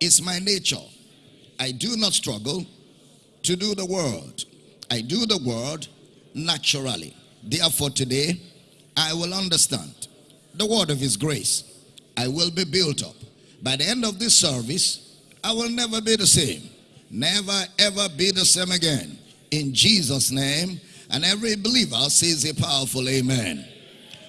is my nature. I do not struggle to do the word. I do the word naturally. Therefore, today I will understand the word of his grace. I will be built up. By the end of this service, I will never be the same. Never ever be the same again. In Jesus' name. And every believer says a powerful amen.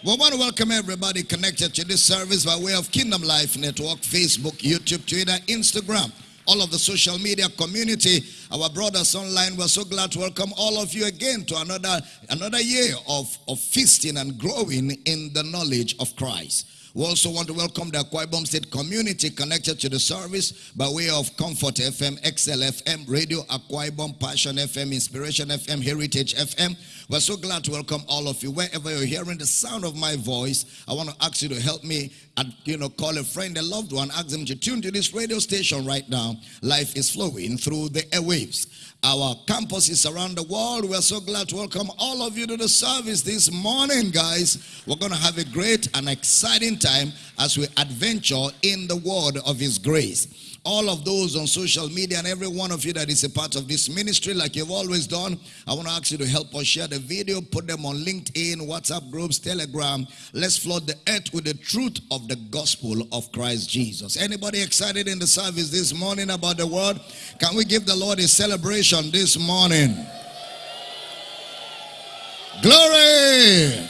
We want to welcome everybody connected to this service by way of Kingdom Life Network, Facebook, YouTube, Twitter, Instagram, all of the social media community, our brothers online. We're so glad to welcome all of you again to another another year of, of feasting and growing in the knowledge of Christ. We also want to welcome the Akwa Ibom State community connected to the service by way of Comfort FM, XL FM, Radio Akwa Ibom, Passion FM, Inspiration FM, Heritage FM. We're so glad to welcome all of you. Wherever you're hearing the sound of my voice, I want to ask you to help me and you know call a friend, a loved one, ask them to tune to this radio station right now. Life is flowing through the airwaves. Our campuses around the world. We're so glad to welcome all of you to the service this morning, guys. We're going to have a great and exciting time as we adventure in the word of His grace all of those on social media and every one of you that is a part of this ministry like you've always done i want to ask you to help us share the video put them on linkedin whatsapp groups telegram. Let's flood the earth with the truth of the gospel of christ jesus. Anybody excited in the service this morning about the word? Can we give the lord a celebration this morning? Glory!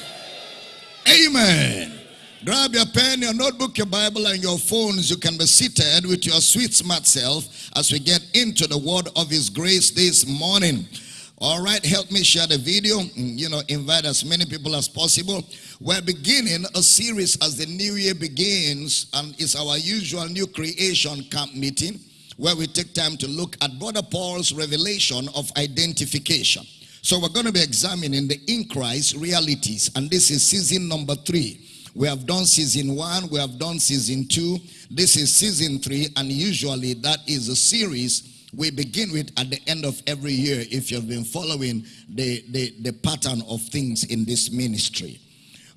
Amen Grab your pen, your notebook, your Bible, and your phones. You can be seated with your sweet, smart self as we get into the word of His grace this morning. All right, help me share the video. Mm, you know, invite as many people as possible. We're beginning a series as the new year begins, and it's our usual new creation camp meeting where we take time to look at Brother Paul's revelation of identification. So we're going to be examining the in Christ realities, and this is season number three. We have done season one, we have done season two. This is season three, and usually that is a series we begin with at the end of every year if you've been following the, the, the pattern of things in this ministry.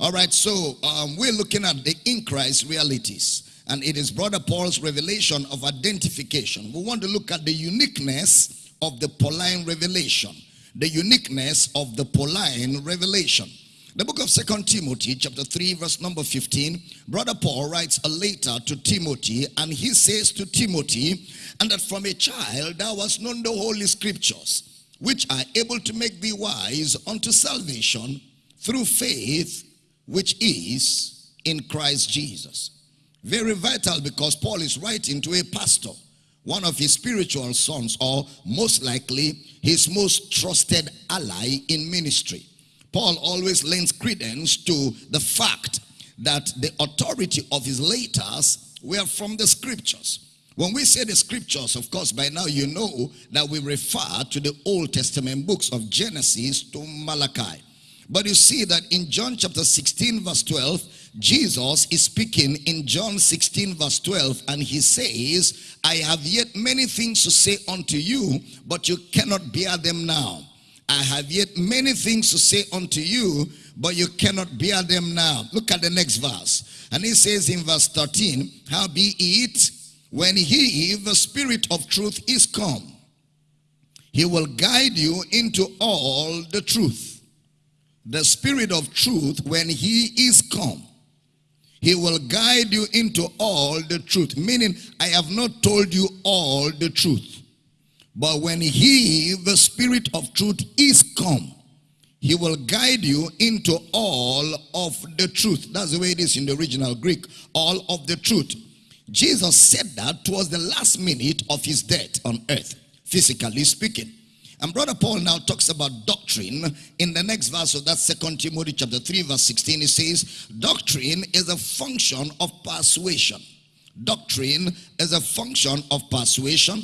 All right, so um, we're looking at the in Christ realities, and it is Brother Paul's revelation of identification. We want to look at the uniqueness of the Pauline revelation, the uniqueness of the Pauline revelation. The book of Second Timothy, chapter 3, verse number 15, Brother Paul writes a letter to Timothy, and he says to Timothy, and that from a child thou hast known the holy scriptures, which are able to make thee wise unto salvation through faith, which is in Christ Jesus. Very vital because Paul is writing to a pastor, one of his spiritual sons, or most likely his most trusted ally in ministry. Paul always lends credence to the fact that the authority of his letters were from the scriptures. When we say the scriptures, of course, by now you know that we refer to the Old Testament books of Genesis to Malachi. But you see that in John chapter 16 verse 12, Jesus is speaking in John 16 verse 12 and he says, I have yet many things to say unto you, but you cannot bear them now. I have yet many things to say unto you, but you cannot bear them now. Look at the next verse. And he says in verse 13, How be it when he, the spirit of truth, is come, he will guide you into all the truth. The spirit of truth, when he is come, he will guide you into all the truth. Meaning, I have not told you all the truth. But when he, the spirit of truth, is come, he will guide you into all of the truth. That's the way it is in the original Greek. All of the truth. Jesus said that towards the last minute of his death on earth, physically speaking. And Brother Paul now talks about doctrine in the next verse of that second Timothy chapter 3 verse 16. He says, doctrine is a function of persuasion. Doctrine is a function of persuasion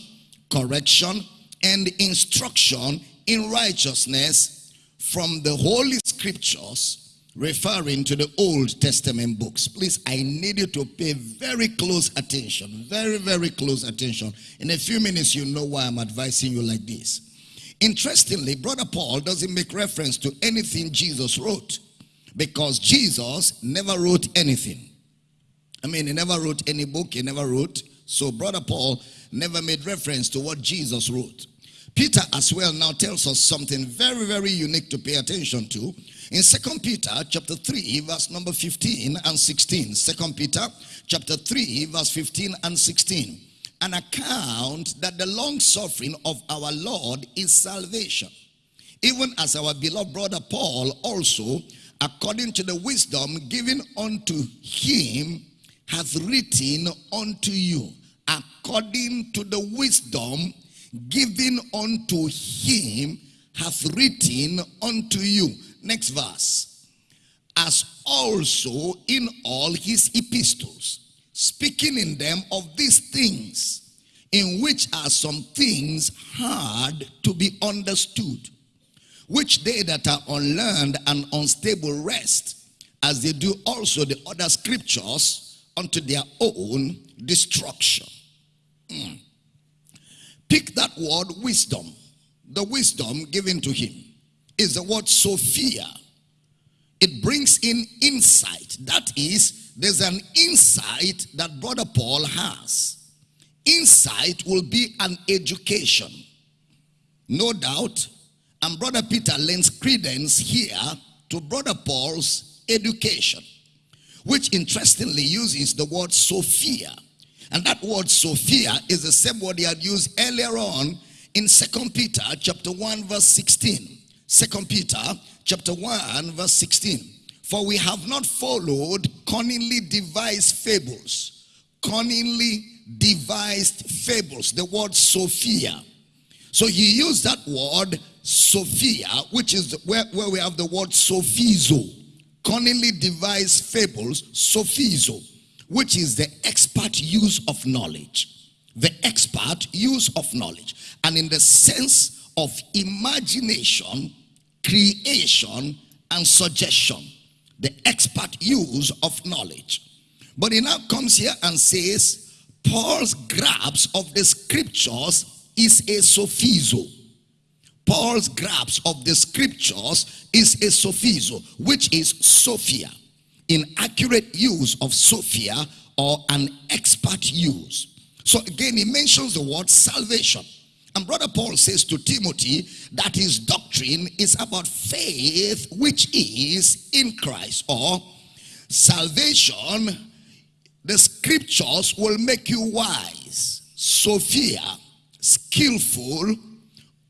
correction, and instruction in righteousness from the Holy Scriptures, referring to the Old Testament books. Please, I need you to pay very close attention. Very, very close attention. In a few minutes, you know why I'm advising you like this. Interestingly, Brother Paul doesn't make reference to anything Jesus wrote because Jesus never wrote anything. I mean, he never wrote any book, he never wrote So Brother Paul never made reference to what Jesus wrote. Peter as well now tells us something very, very unique to pay attention to. In Second Peter chapter 3, verse number 15 and 16. Second Peter chapter 3, verse 15 and 16. An account that the long suffering of our Lord is salvation. Even as our beloved brother Paul also, according to the wisdom given unto him, hath written unto you. According to the wisdom given unto him, hath written unto you. Next verse. As also in all his epistles, speaking in them of these things, in which are some things hard to be understood, which they that are unlearned and unstable rest, as they do also the other scriptures unto their own destruction. Mm. Pick that word wisdom. The wisdom given to him is the word Sophia. It brings in insight. That is, there's an insight that Brother Paul has. Insight will be an education. No doubt. And Brother Peter lends credence here to Brother Paul's education, which interestingly uses the word Sophia. And that word Sophia is the same word he had used earlier on in Second Peter chapter 1 verse 16. Second Peter chapter 1 verse 16. For we have not followed cunningly devised fables. Cunningly devised fables. The word Sophia. So he used that word Sophia, which is where, where we have the word sophizo. Cunningly devised fables, sophizo, which is the expert use of knowledge. The expert use of knowledge. And in the sense of imagination, creation, and suggestion. The expert use of knowledge. But he now comes here and says, Paul's grasp of the scriptures is a sophizo. Paul's grasp of the scriptures is a sophizo, which is Sophia. Inaccurate use of Sophia or an expert use. So again, he mentions the word salvation. And Brother Paul says to Timothy that his doctrine is about faith which is in Christ or salvation. The scriptures will make you wise, Sophia, skillful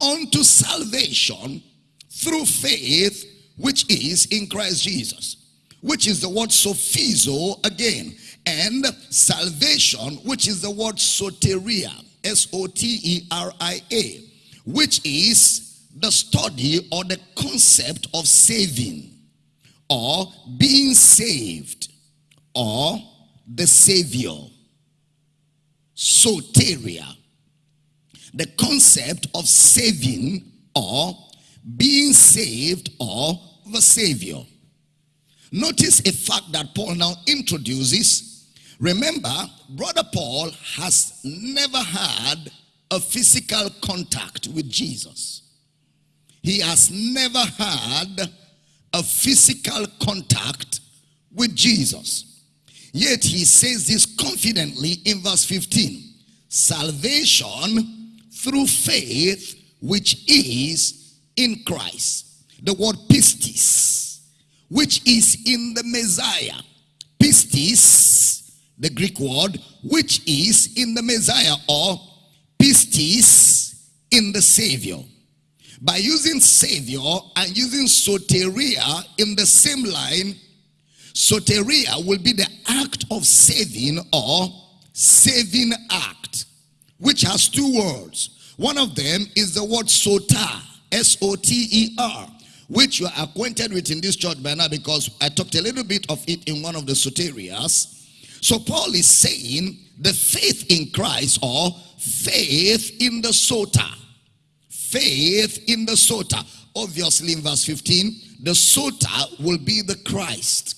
unto salvation through faith which is in Christ Jesus. Which is the word sophizo again. And salvation, which is the word soteria S-O-T-E-R-I-A, which is the study or the concept of saving or being saved or the savior. Soteria. The concept of saving or being saved or the savior. Notice a fact that Paul now introduces Remember, Brother Paul has never had a physical contact with Jesus. He has never had a physical contact with Jesus. Yet he says this confidently in verse 15. Salvation through faith which is in Christ. The word pistis, which is in the Messiah. Pistis the Greek word, which is in the Messiah or pistis in the Savior. By using Savior and using soteria in the same line, soteria will be the act of saving or saving act, which has two words. One of them is the word soter, S-O-T-E-R, which you are acquainted with in this church by now because I talked a little bit of it in one of the soterias. So Paul is saying the faith in Christ or faith in the soter. Faith in the soter. Obviously in verse 15, the soter will be the Christ.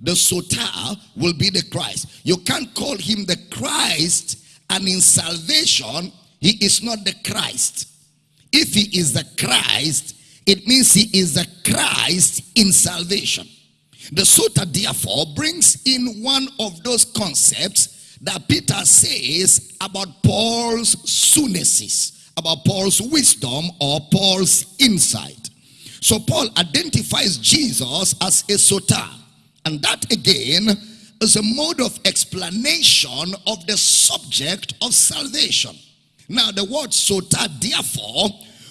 The soter will be the Christ. You can't call him the Christ and in salvation, he is not the Christ. If he is the Christ, it means he is the Christ in salvation. The soter therefore brings in one of those concepts that Peter says about Paul's sunesis, about Paul's wisdom or Paul's insight. So Paul identifies Jesus as a soter. And that again is a mode of explanation of the subject of salvation. Now the word soter therefore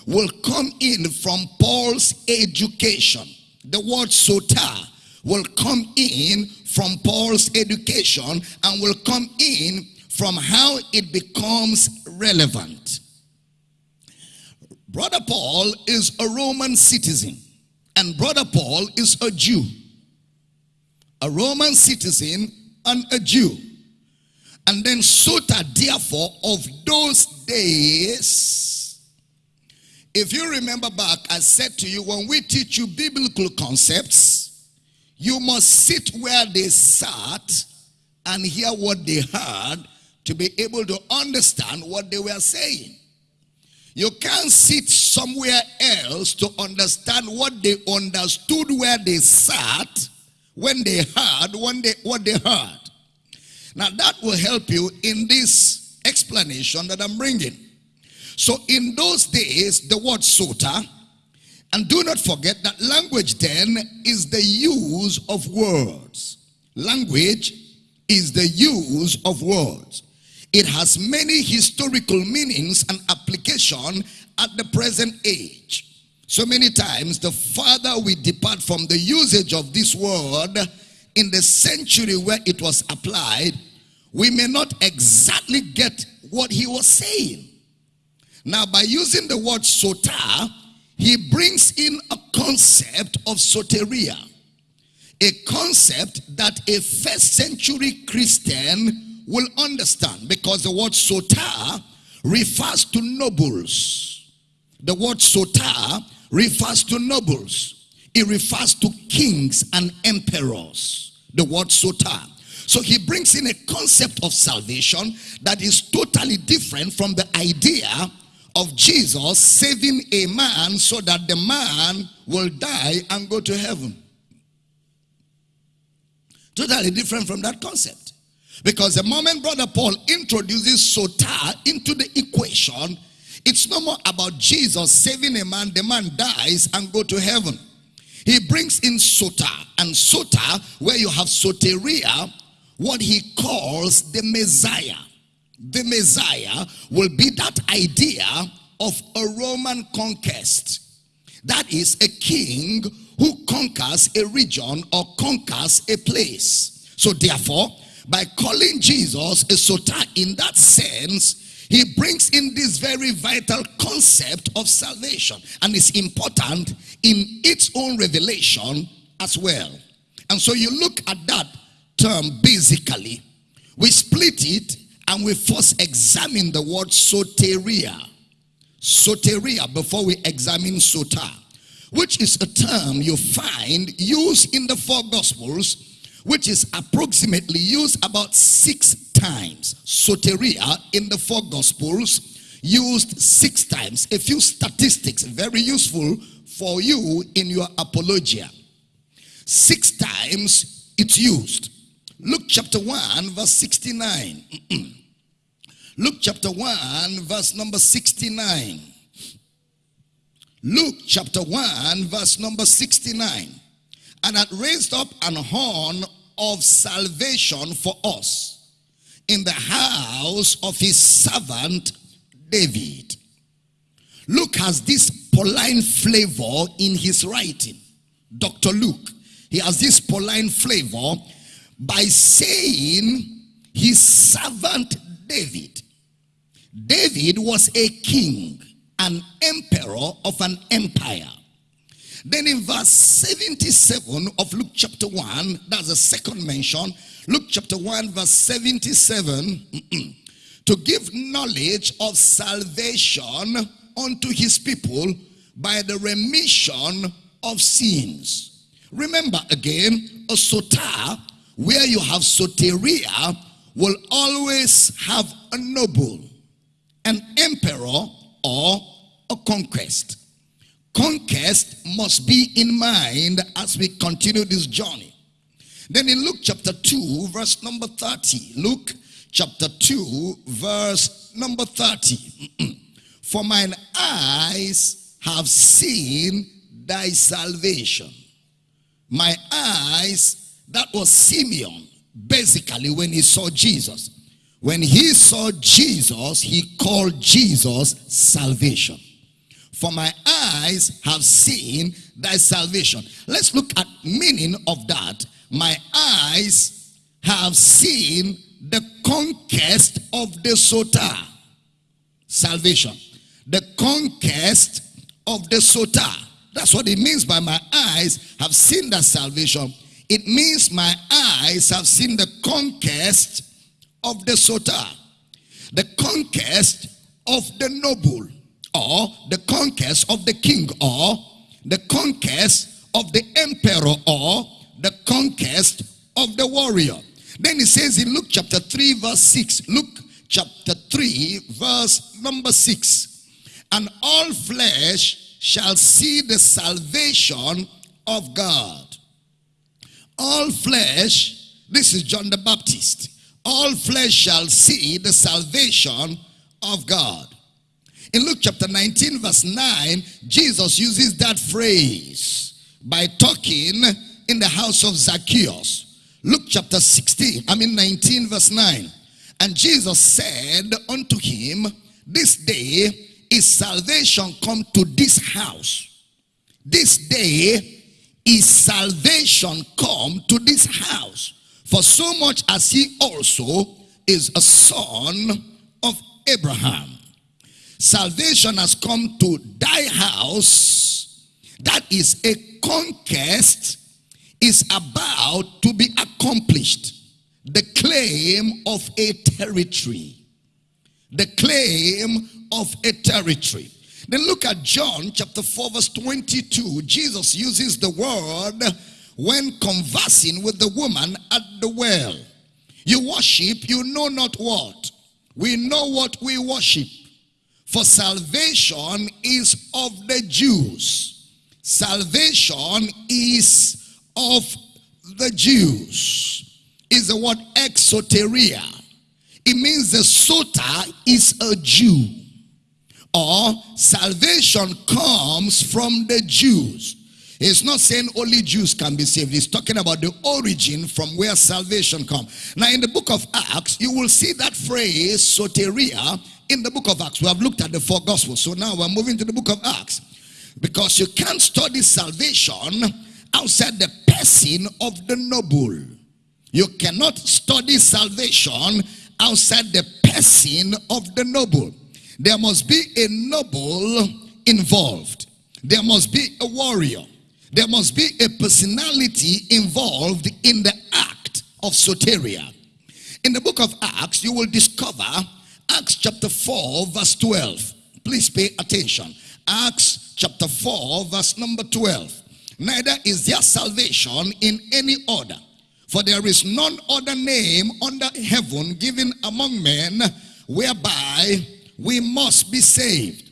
will come in from Paul's education. The word soter will come in from Paul's education and will come in from how it becomes relevant. Brother Paul is a Roman citizen and Brother Paul is a Jew. A Roman citizen and a Jew. And then soter, therefore, of those days. If you remember back, I said to you, when we teach you biblical concepts, you must sit where they sat and hear what they heard to be able to understand what they were saying. You can't sit somewhere else to understand what they understood where they sat when they heard when they, what they heard. Now that will help you in this explanation that I'm bringing. So in those days, the word soter, and do not forget that language then is the use of words. Language is the use of words. It has many historical meanings and application at the present age. So many times, the farther we depart from the usage of this word in the century where it was applied, we may not exactly get what he was saying. Now, by using the word soter, he brings in a concept of soteria, a concept that a first century Christian will understand because the word soter refers to nobles. The word soter refers to nobles. It refers to kings and emperors. The word soter. So he brings in a concept of salvation that is totally different from the idea of Jesus saving a man so that the man will die and go to heaven. Totally different from that concept. Because the moment Brother Paul introduces soter into the equation, it's no more about Jesus saving a man, the man dies and go to heaven. He brings in soter, and soter, where you have soteria, what he calls the Messiah the Messiah will be that idea of a Roman conquest. That is a king who conquers a region or conquers a place. So therefore, by calling Jesus a soter in that sense, he brings in this very vital concept of salvation. And it's important in its own revelation as well. And so you look at that term basically, we split it and we first examine the word soteria. Soteria before we examine soter, which is a term you find used in the four gospels, which is approximately used about six times. Soteria in the four gospels used six times. A few statistics, very useful for you in your apologia. Six times it's used. Luke chapter 1 verse 69. Luke chapter 1, verse number 69. Luke chapter 1, verse number 69. And had raised up an horn of salvation for us in the house of his servant David. Luke has this Pauline flavor in his writing. Dr. Luke, he has this Pauline flavor by saying his servant David. David was a king, an emperor of an empire. Then in verse 77 of Luke chapter 1, that's the second mention, Luke chapter 1 verse 77, to give knowledge of salvation unto his people by the remission of sins. Remember again, a soter, where you have soteria, will always have a noble an emperor or a conquest. Conquest must be in mind as we continue this journey. Then in Luke chapter 2, verse number 30, Luke chapter 2, verse number 30. For mine eyes have seen thy salvation. My eyes, that was Simeon, basically, when he saw Jesus. When he saw Jesus, he called Jesus salvation. For my eyes have seen thy salvation. Let's look at meaning of that. My eyes have seen the conquest of the Soter. Salvation. The conquest of the Soter. That's what it means by my eyes have seen that salvation. It means my eyes have seen the conquest of the Soter. The conquest of the noble or the conquest of the king or the conquest of the emperor or the conquest of the warrior. Then he says in Luke chapter 3 verse 6, Luke chapter 3 verse number 6, and all flesh shall see the salvation of God. All flesh, this is John the Baptist, all flesh shall see the salvation of God. In Luke chapter 19 verse 9, Jesus uses that phrase by talking in the house of Zacchaeus. Luke chapter 16, I mean 19 verse 9. And Jesus said unto him, this day is salvation come to this house. This day is salvation come to this house. For so much as he also is a son of Abraham. Salvation has come to thy house. That is a conquest is about to be accomplished. The claim of a territory. The claim of a territory. Then look at John chapter 4 verse 22. Jesus uses the word when conversing with the woman at the well. You worship, you know not what. We know what we worship. For salvation is of the Jews. Salvation is of the Jews. Is the word exoteria. It means the soter is a Jew or salvation comes from the Jews. It's not saying only Jews can be saved. It's talking about the origin from where salvation comes. Now, in the book of Acts, you will see that phrase, soteria, in the book of Acts. We have looked at the four gospels. So now we're moving to the book of Acts. Because you can't study salvation outside the person of the noble. You cannot study salvation outside the person of the noble. There must be a noble involved. There must be a warrior. There must be a personality involved in the act of soteria. In the book of Acts, you will discover Acts chapter 4, verse 12. Please pay attention. Acts chapter 4, verse number 12. Neither is there salvation in any order, for there is none other name under heaven given among men whereby we must be saved.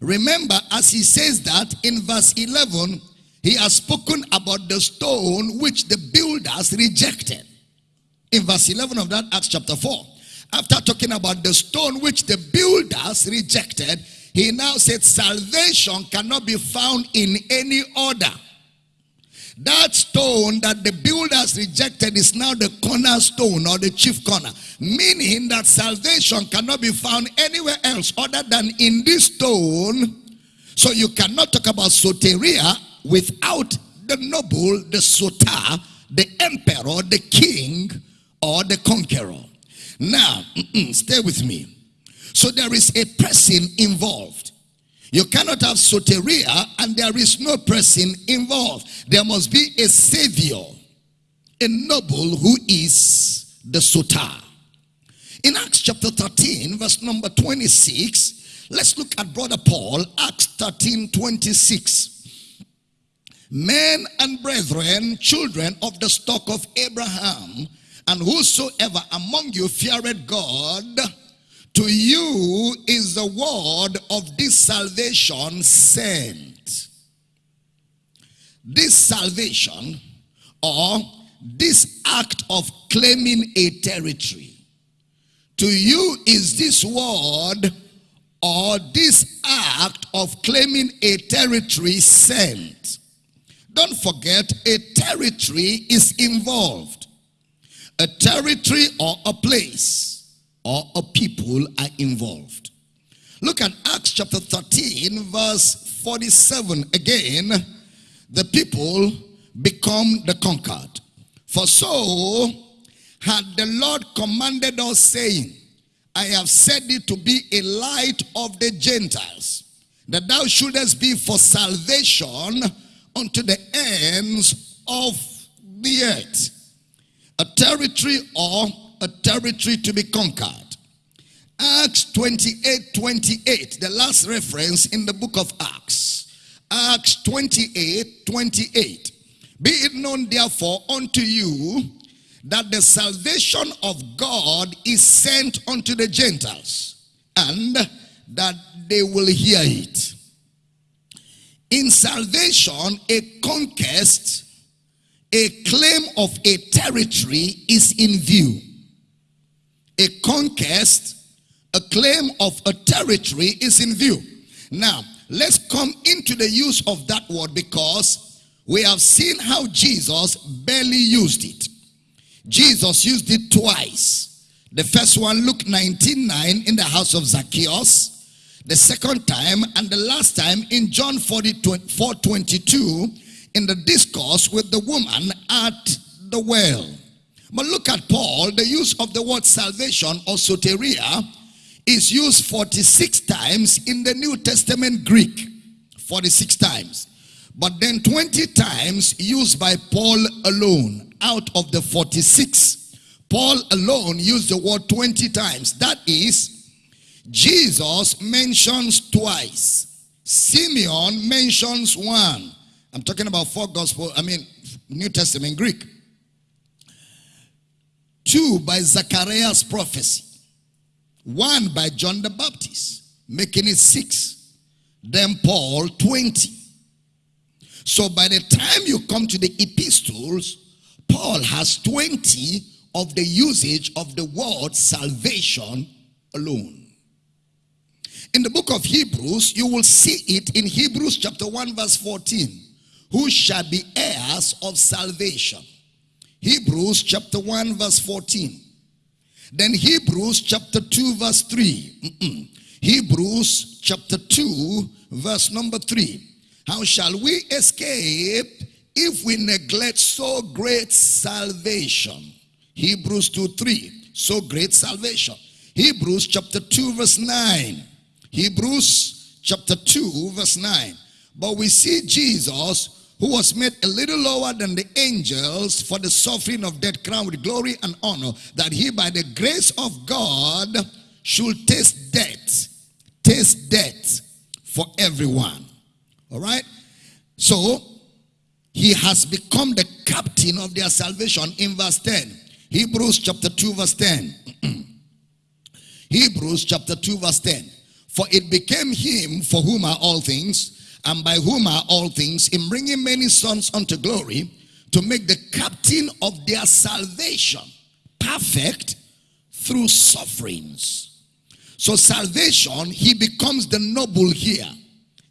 Remember, as he says that in verse 11, he has spoken about the stone which the builders rejected. In verse 11 of that Acts chapter 4, after talking about the stone which the builders rejected, he now said salvation cannot be found in any order. That stone that the builders rejected is now the cornerstone or the chief corner. Meaning that salvation cannot be found anywhere else other than in this stone. So you cannot talk about soteria without the noble, the soter, the emperor, the king, or the conqueror. Now, stay with me. So there is a person involved. You cannot have soteria and there is no person involved. There must be a savior, a noble who is the soter. In Acts chapter 13, verse number 26, let's look at Brother Paul, Acts 13, 26. Men and brethren, children of the stock of Abraham, and whosoever among you feared God, to you is the word of this salvation sent. This salvation or this act of claiming a territory. To you is this word or this act of claiming a territory sent. Don't forget, a territory is involved. A territory or a place or a people are involved. Look at Acts chapter 13, verse 47. Again, the people become the conquered. For so had the Lord commanded us, saying, I have set thee to be a light of the Gentiles, that thou shouldest be for salvation unto the ends of the earth. A territory or a territory to be conquered. Acts 28 28, the last reference in the book of Acts. Acts 28 28. Be it known therefore unto you that the salvation of God is sent unto the Gentiles and that they will hear it. In salvation, a conquest, a claim of a territory is in view. A conquest a claim of a territory is in view. Now, let's come into the use of that word because we have seen how Jesus barely used it. Jesus used it twice. The first one, Luke 19 9, in the house of Zacchaeus. The second time, and the last time in John 40, 4 22, in the discourse with the woman at the well. But look at Paul, the use of the word salvation or soteria is used 46 times in the New Testament Greek. 46 times. But then 20 times used by Paul alone out of the 46. Paul alone used the word 20 times. That is, Jesus mentions twice. Simeon mentions one. I'm talking about four gospel, I mean, New Testament Greek. Two by Zachariah's prophecy. One by John the Baptist, making it six. Then Paul, 20. So by the time you come to the epistles, Paul has 20 of the usage of the word salvation alone. In the book of Hebrews, you will see it in Hebrews chapter 1 verse 14. Who shall be heirs of salvation? Hebrews chapter 1 verse 14. Then Hebrews chapter 2 verse 3. Mm -mm. Hebrews chapter 2 verse number 3. How shall we escape if we neglect so great salvation? Hebrews 2 3. So great salvation. Hebrews chapter 2 verse 9. Hebrews chapter 2 verse 9. But we see Jesus who was made a little lower than the angels for the suffering of death, crowned with glory and honor, that he by the grace of God should taste death, taste death for everyone. All right? So, he has become the captain of their salvation in verse 10. Hebrews chapter 2 verse 10. Hebrews chapter 2 verse 10. For it became him for whom are all things, and by whom are all things, in bringing many sons unto glory, to make the captain of their salvation perfect through sufferings. So salvation, he becomes the noble here,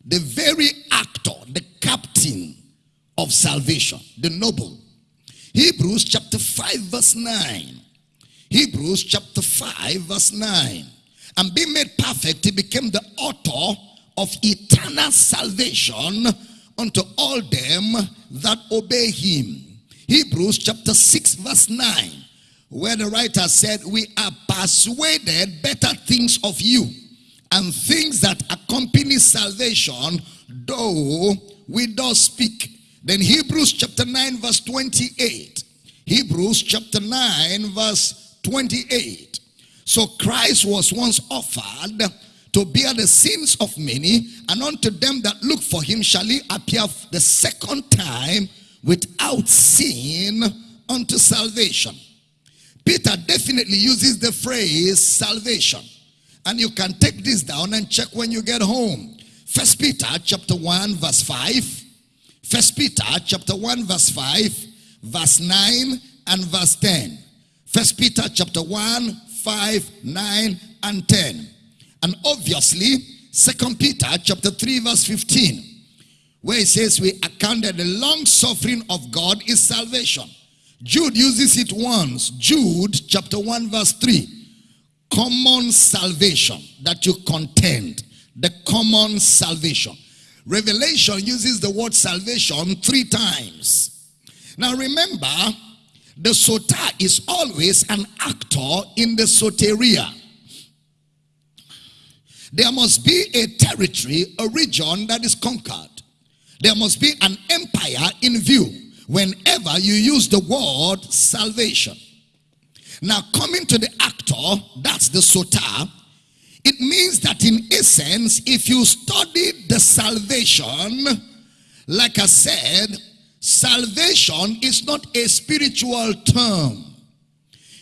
the very actor, the captain of salvation, the noble. Hebrews chapter 5 verse 9. Hebrews chapter 5 verse 9. And being made perfect, he became the author of eternal salvation unto all them that obey him. Hebrews chapter 6 verse 9 where the writer said we are persuaded better things of you and things that accompany salvation though we do speak. Then Hebrews chapter 9 verse 28. Hebrews chapter 9 verse 28. So Christ was once offered to bear the sins of many, and unto them that look for him shall he appear the second time without sin unto salvation. Peter definitely uses the phrase salvation. And you can take this down and check when you get home. First Peter chapter 1 verse 5. First Peter chapter 1 verse 5. verse 9 and verse 10. First Peter chapter 1, 5, 9, and 10. And obviously, Second Peter chapter 3, verse 15, where it says, We account that the long suffering of God is salvation. Jude uses it once. Jude chapter 1, verse 3. Common salvation that you contend. The common salvation. Revelation uses the word salvation three times. Now remember, the soter is always an actor in the soteria. There must be a territory, a region that is conquered. There must be an empire in view whenever you use the word salvation. Now, coming to the actor, that's the soter, it means that in essence, if you study the salvation, like I said, salvation is not a spiritual term.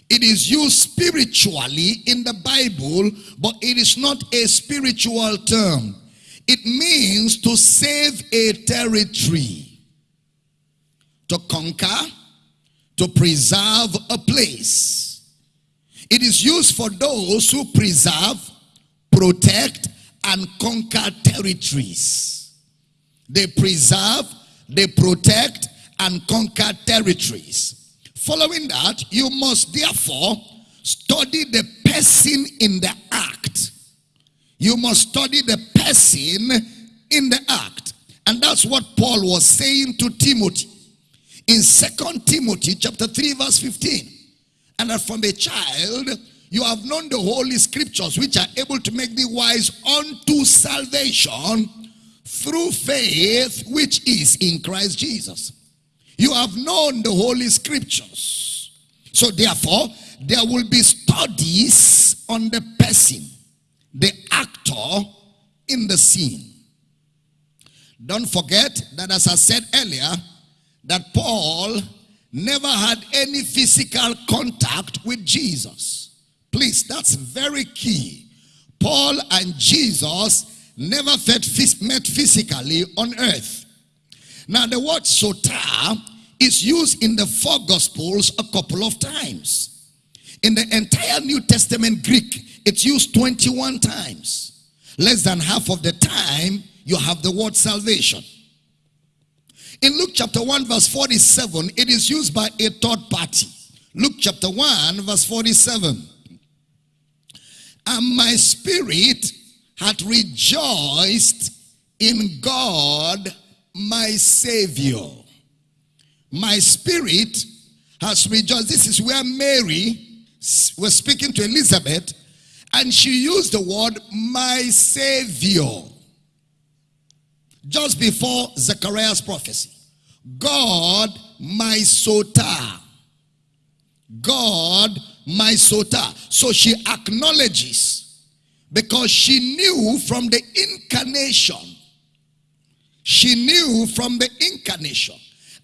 It is used spiritually in the Bible, but it is not a spiritual term. It means to save a territory, to conquer, to preserve a place. It is used for those who preserve, protect, and conquer territories. They preserve, they protect, and conquer territories. Following that, you must therefore study the person in the act. You must study the person in the act. And that's what Paul was saying to Timothy in Second Timothy chapter 3 verse 15. And that from a child you have known the holy scriptures which are able to make thee wise unto salvation through faith which is in Christ Jesus. You have known the Holy Scriptures. So therefore, there will be studies on the person, the actor in the scene. Don't forget that as I said earlier, that Paul never had any physical contact with Jesus. Please, that's very key. Paul and Jesus never met physically on earth. Now, the word soter is used in the four gospels a couple of times. In the entire New Testament Greek, it's used 21 times. Less than half of the time, you have the word salvation. In Luke chapter 1, verse 47, it is used by a third party. Luke chapter 1, verse 47. And my spirit hath rejoiced in God my Savior. My spirit has rejoiced. This is where Mary was speaking to Elizabeth, and she used the word my Savior just before Zechariah's prophecy. God, my soter. God, my soter. So she acknowledges because she knew from the incarnation she knew from the incarnation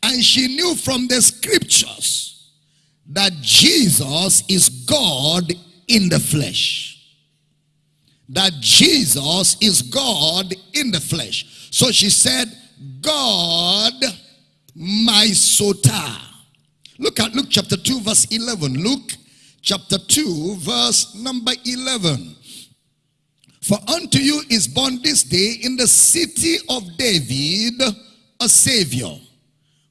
and she knew from the scriptures that Jesus is God in the flesh. That Jesus is God in the flesh. So she said, God, my soter. Look at Luke chapter 2 verse 11. Luke chapter 2 verse number 11. For unto you is born this day in the city of David a Savior,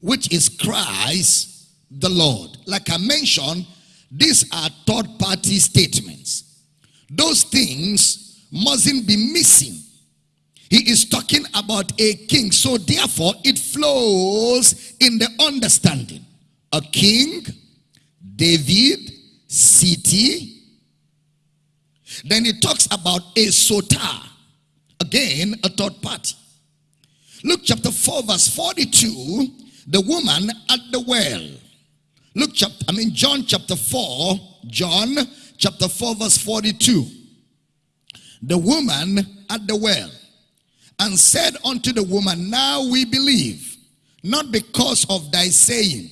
which is Christ the Lord. Like I mentioned, these are third party statements. Those things mustn't be missing. He is talking about a king. So therefore, it flows in the understanding. A king, David, city, then he talks about a soter. Again, a third party. Luke chapter 4, verse 42, the woman at the well. Luke chapter, I mean John chapter 4, John chapter 4, verse 42. The woman at the well and said unto the woman, Now we believe, not because of thy saying,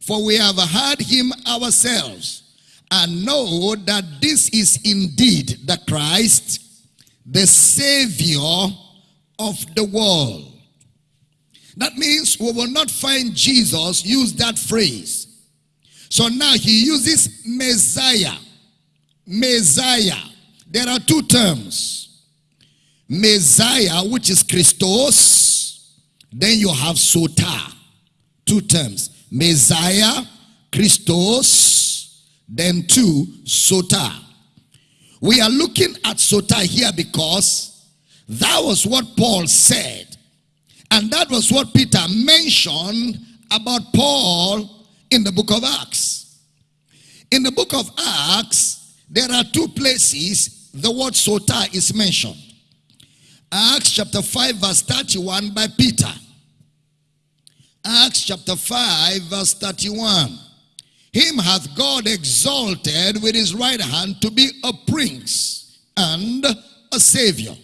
for we have heard him ourselves and know that this is indeed the Christ, the Savior of the world. That means we will not find Jesus use that phrase. So now he uses Messiah. Messiah. There are two terms. Messiah, which is Christos. Then you have Soter. Two terms. Messiah, Christos. Then two, Soter. We are looking at Soter here because that was what Paul said. And that was what Peter mentioned about Paul in the book of Acts. In the book of Acts, there are two places the word soter is mentioned. Acts chapter 5 verse 31 by Peter. Acts chapter 5 verse 31. Him hath God exalted with his right hand to be a prince and a savior.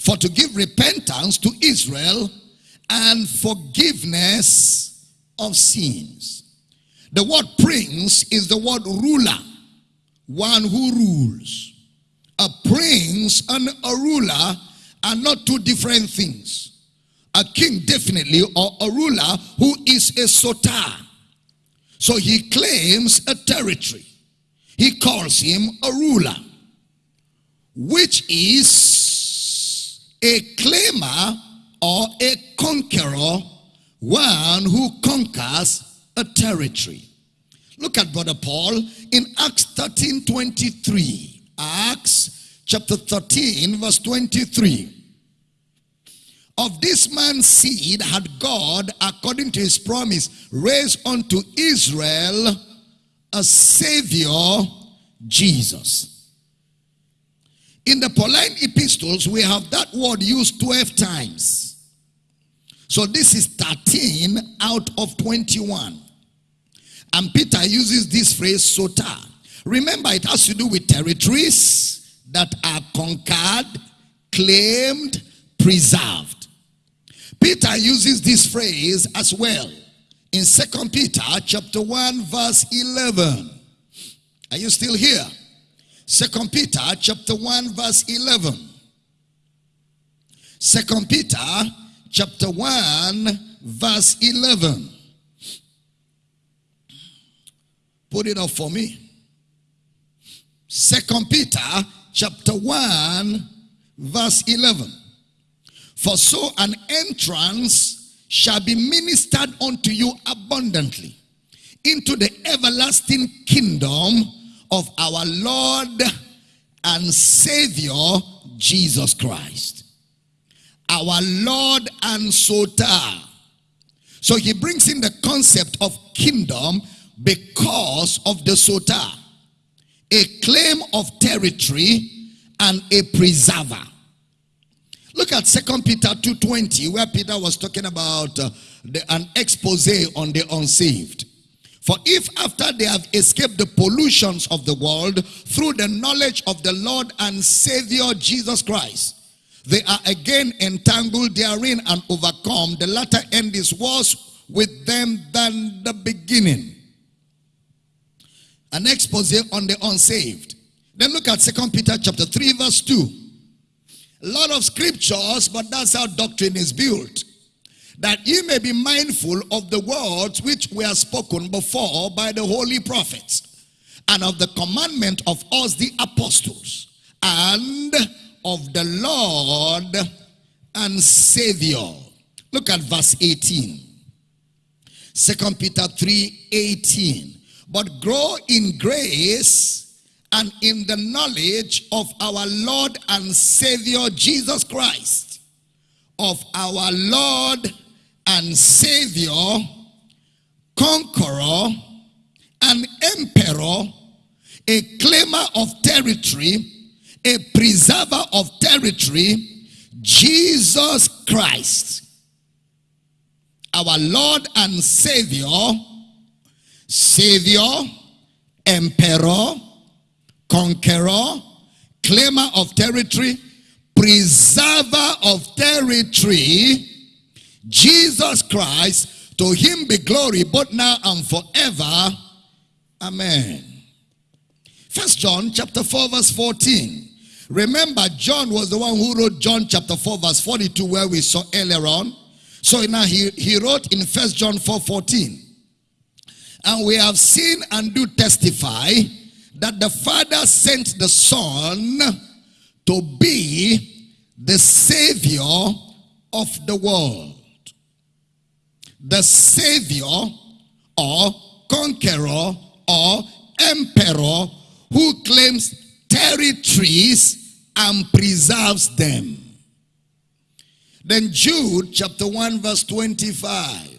For to give repentance to Israel and forgiveness of sins. The word prince is the word ruler, one who rules. A prince and a ruler are not two different things. A king definitely or a ruler who is a soter. So he claims a territory. He calls him a ruler, which is a claimer or a conqueror, one who conquers a territory. Look at Brother Paul in Acts 13 23. Acts chapter 13, verse 23. Of this man's seed had God, according to his promise, raised unto Israel a Savior, Jesus. In the Pauline epistles, we have that word used 12 times. So this is 13 out of 21. And Peter uses this phrase, soter. Remember, it has to do with territories that are conquered, claimed, preserved. Peter uses this phrase as well in Second Peter chapter 1 verse 11. Are you still here? Second Peter chapter 1 verse 11. Second Peter chapter 1 verse 11. Put it up for me. Second Peter chapter 1 verse 11. For so an entrance shall be ministered unto you abundantly into the everlasting kingdom of our Lord and Savior Jesus Christ. Our Lord and Soter. So he brings in the concept of kingdom because of the soter, a claim of territory and a preserver. Look at Second Peter 2.20 where Peter was talking about uh, the, an expose on the unsaved. For if after they have escaped the pollutions of the world through the knowledge of the Lord and Savior Jesus Christ, they are again entangled therein and overcome, the latter end is worse with them than the beginning an expose on the unsaved. Then look at Second Peter chapter 3 verse 2. Lot of scriptures, but that's how doctrine is built. That ye may be mindful of the words which were spoken before by the holy prophets, and of the commandment of us the apostles, and of the Lord and Savior. Look at verse 18. Second Peter 3 18 but grow in grace and in the knowledge of our Lord and Savior Jesus Christ, of our Lord and Savior, conqueror an emperor, a claimer of territory, a preserver of territory, Jesus Christ, our Lord and Savior, Savior, Emperor, Conqueror, Claimer of territory, Preserver of territory, Jesus Christ, to him be glory both now and forever. Amen. First John chapter 4 verse 14. Remember John was the one who wrote John chapter 4 verse 42 where we saw earlier on. So now he, he wrote in First John 4 14. And we have seen and do testify that the Father sent the Son to be the Savior of the world. The Savior or conqueror or emperor who claims territories and preserves them. Then Jude chapter 1 verse 25.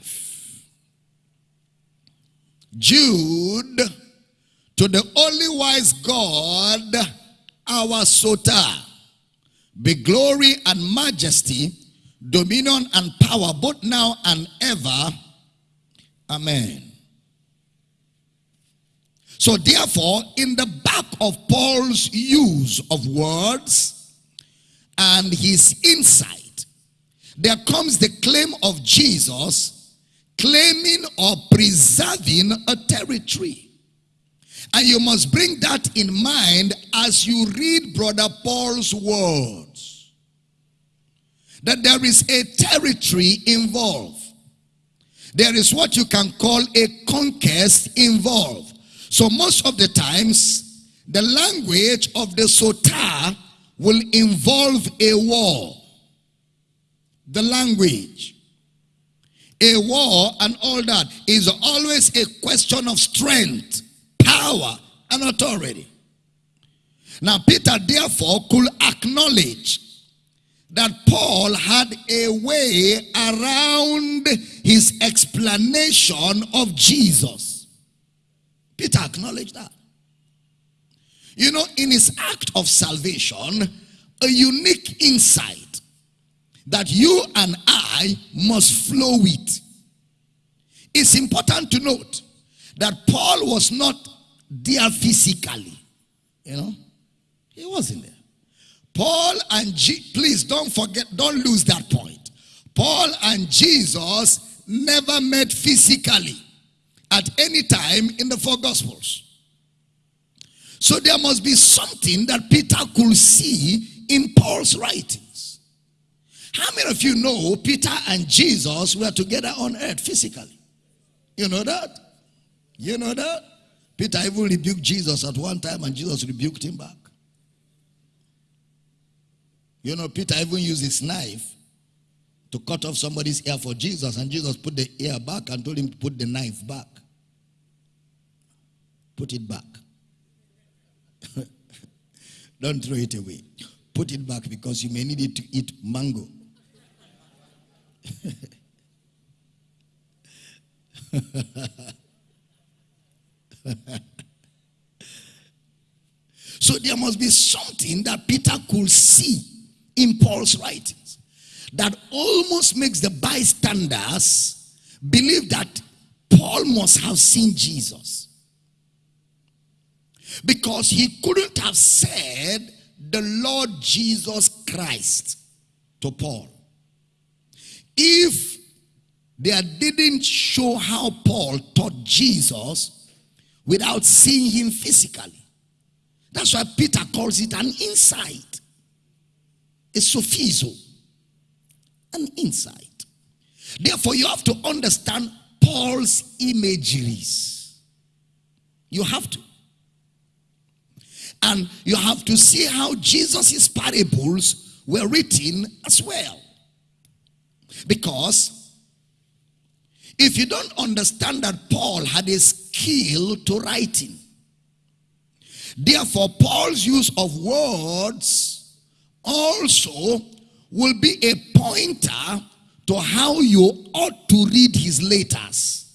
Jude, to the only wise God, our Soter, be glory and majesty, dominion and power, both now and ever. Amen. So therefore, in the back of Paul's use of words and his insight, there comes the claim of Jesus claiming or preserving a territory. And you must bring that in mind as you read Brother Paul's words. That there is a territory involved. There is what you can call a conquest involved. So most of the times, the language of the Soter will involve a war. The language a war and all that is always a question of strength, power, and authority. Now, Peter therefore could acknowledge that Paul had a way around his explanation of Jesus. Peter acknowledged that. You know, in his act of salvation, a unique insight that you and I must flow with. It's important to note that Paul was not there physically. You know, he wasn't there. Paul and please don't forget, don't lose that point. Paul and Jesus never met physically at any time in the four gospels. So there must be something that Peter could see in Paul's writings. How many of you know Peter and Jesus were together on earth physically? You know that? You know that? Peter even rebuked Jesus at one time and Jesus rebuked him back. You know, Peter even used his knife to cut off somebody's ear for Jesus and Jesus put the ear back and told him to put the knife back. Put it back. Don't throw it away. Put it back because you may need it to eat mango. so there must be something that Peter could see in Paul's writings that almost makes the bystanders believe that Paul must have seen Jesus. Because he couldn't have said the Lord Jesus Christ to Paul. If they didn't show how Paul taught Jesus without seeing him physically. That's why Peter calls it an insight. A sophizo. An insight. Therefore, you have to understand Paul's imageries. You have to. And you have to see how Jesus' parables were written as well. Because if you don't understand that Paul had a skill to writing, therefore Paul's use of words also will be a pointer to how you ought to read his letters.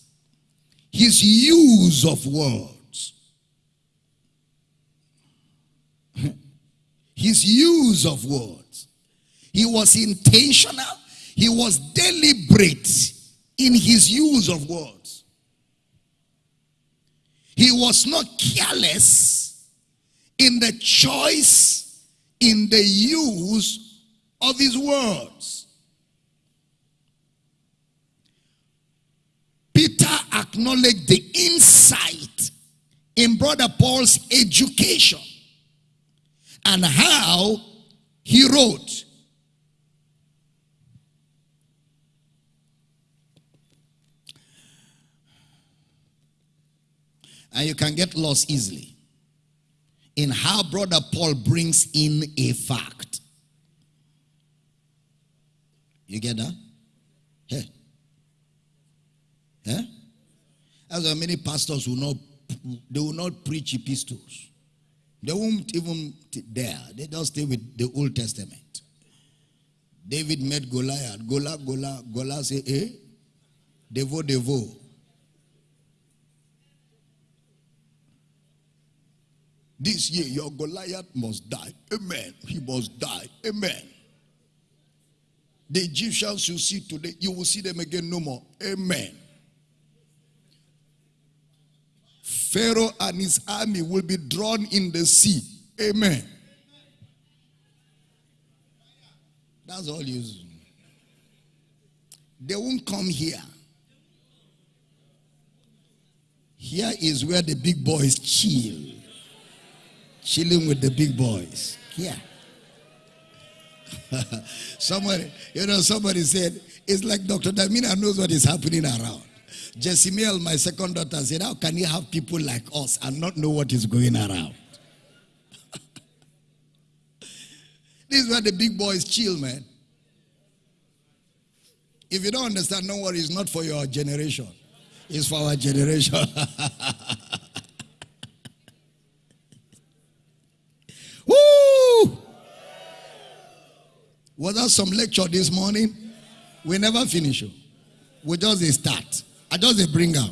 His use of words. his use of words. He was intentional he was deliberate in his use of words. He was not careless in the choice, in the use of his words. Peter acknowledged the insight in Brother Paul's education and how he wrote. And you can get lost easily in how Brother Paul brings in a fact. You get that? Yeah. Yeah? As why many pastors will not they will not preach epistles. They won't even dare. They just stay with the Old Testament. David met Goliath. Goliath, Goliath, Goliath say, eh? Devo, devo. This year, your Goliath must die. Amen. He must die. Amen. The Egyptians you see today, you will see them again no more. Amen. Pharaoh and his army will be drawn in the sea. Amen. That's all you. They won't come here. Here is where the big boys chill chilling with the big boys. Yeah. somebody, you know, somebody said, it's like Dr. Damina knows what is happening around. Jessimiel, my second daughter, said, How can you have people like us and not know what is going around? this is where the big boys chill, man. If you don't understand, no worry, it's not for your generation. It's for our generation. Woo! Was that some lecture this morning? We never finish. Oh. We just start. I just bring up.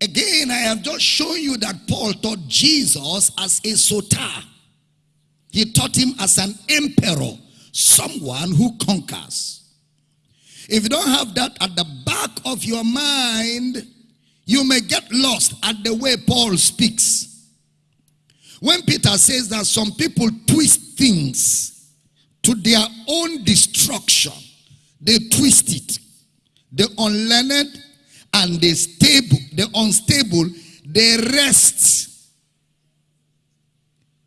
Again, I have just shown you that Paul taught Jesus as a soter. He taught him as an emperor, someone who conquers. If you don't have that at the back of your mind, you may get lost at the way Paul speaks. When Peter says that some people twist things to their own destruction, they twist it. The unlearned and the stable, the unstable, they rest.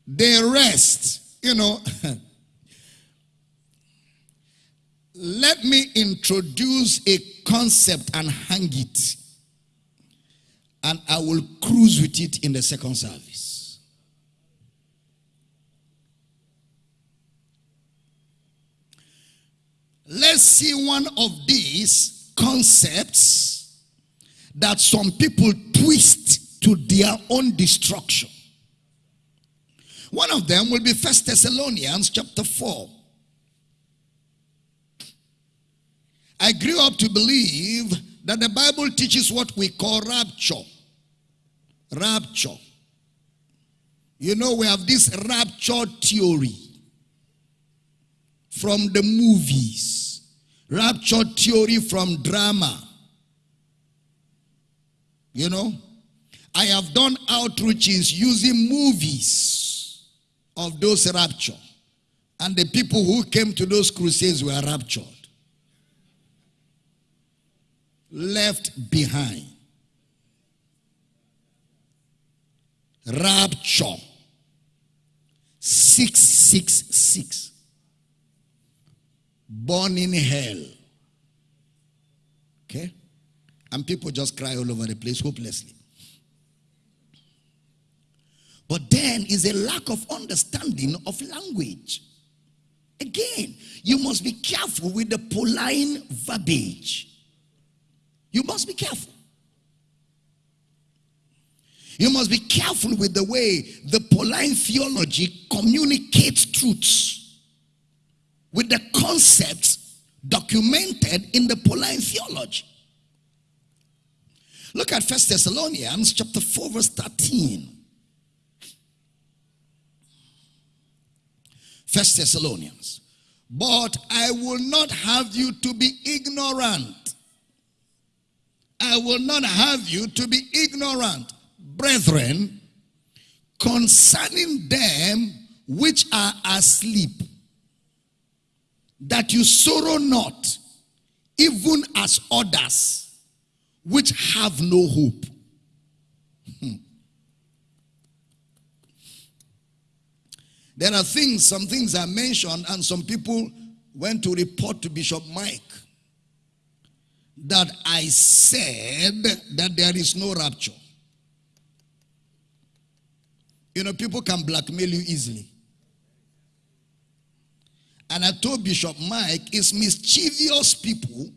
They rest. You know, let me introduce a concept and hang it and I will cruise with it in the second service. Let's see one of these concepts that some people twist to their own destruction. One of them will be First Thessalonians chapter 4. I grew up to believe that the Bible teaches what we call rapture. Rapture. You know, we have this rapture theory from the movies, rapture theory from drama. You know, I have done outreaches using movies of those rapture. And the people who came to those crusades were raptured left behind. Rapture 666. Born in hell. Okay? And people just cry all over the place hopelessly. But then is a lack of understanding of language. Again, you must be careful with the Pauline verbiage. You must be careful. You must be careful with the way the Pauline theology communicates truths with the concepts documented in the Pauline theology. Look at First Thessalonians chapter 4 verse 13. First Thessalonians. But I will not have you to be ignorant I will not have you to be ignorant, brethren, concerning them which are asleep, that you sorrow not, even as others which have no hope. Hmm. There are things, some things are mentioned, and some people went to report to Bishop Mike that I said that there is no rapture. You know, people can blackmail you easily. And I told Bishop Mike, it's mischievous people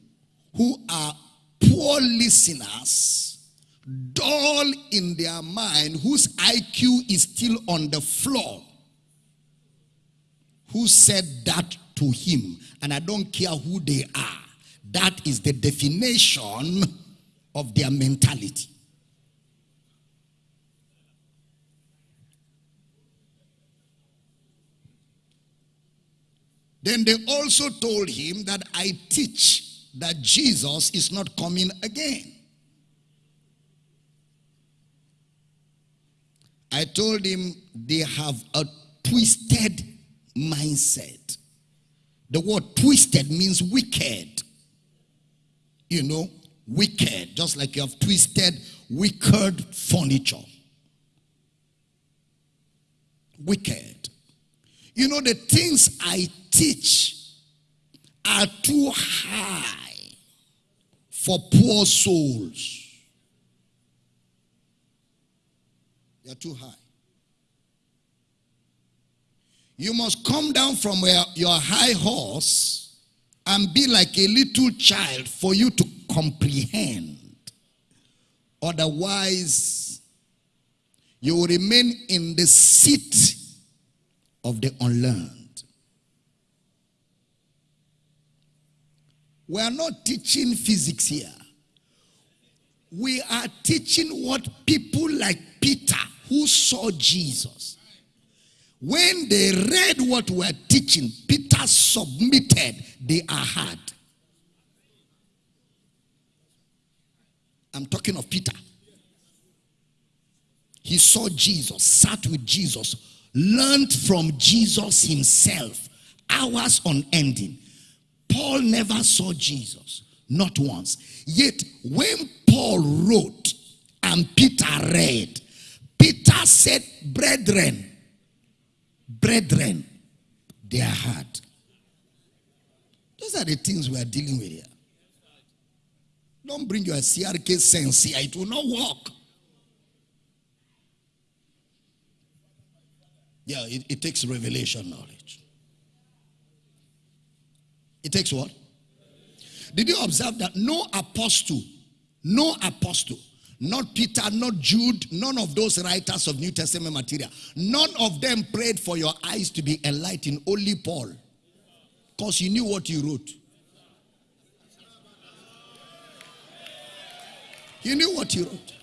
who are poor listeners, dull in their mind, whose IQ is still on the floor, who said that to him. And I don't care who they are. That is the definition of their mentality. Then they also told him that I teach that Jesus is not coming again. I told him they have a twisted mindset. The word twisted means wicked. You know, wicked, just like you have twisted wicked furniture. Wicked. You know, the things I teach are too high for poor souls. They are too high. You must come down from where your high horse and be like a little child for you to comprehend. Otherwise, you will remain in the seat of the unlearned. We are not teaching physics here. We are teaching what people like Peter, who saw Jesus, when they read what we're teaching, Peter submitted, they are hard. I'm talking of Peter. He saw Jesus, sat with Jesus, learned from Jesus himself, hours on ending. Paul never saw Jesus, not once. Yet, when Paul wrote and Peter read, Peter said, Brethren, brethren, they are hard. Those are the things we are dealing with here. Don't bring your CRK sense here, it will not work. Yeah, it, it takes revelation knowledge. It takes what? Did you observe that no apostle, no apostle, not Peter, not Jude, none of those writers of New Testament material, none of them prayed for your eyes to be enlightened, only Paul. Because he knew what he wrote. He knew what he wrote.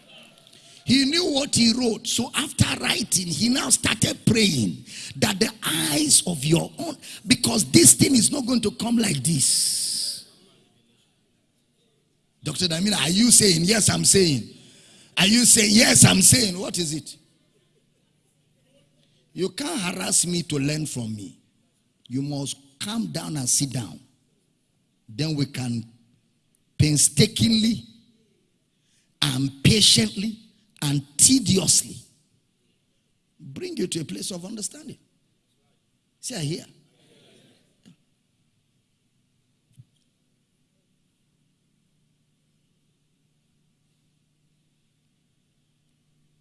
He knew what he wrote. So after writing, he now started praying that the eyes of your own, because this thing is not going to come like this. Dr. Damina, are you saying, yes, I'm saying? Are you saying, yes, I'm saying? What is it? You can't harass me to learn from me. You must calm down and sit down. Then we can painstakingly and patiently and tediously bring you to a place of understanding. See, I hear.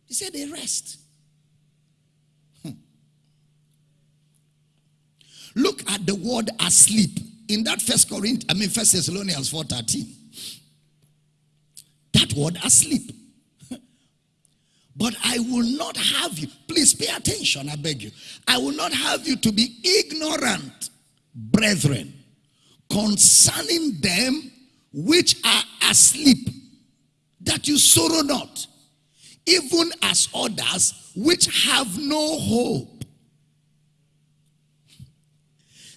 He said they rest. Hmm. Look at the word asleep in that first Corinthians, I mean First Thessalonians 4:13. That word asleep. But I will not have you, please pay attention, I beg you. I will not have you to be ignorant, brethren, concerning them which are asleep, that you sorrow not, even as others which have no hope.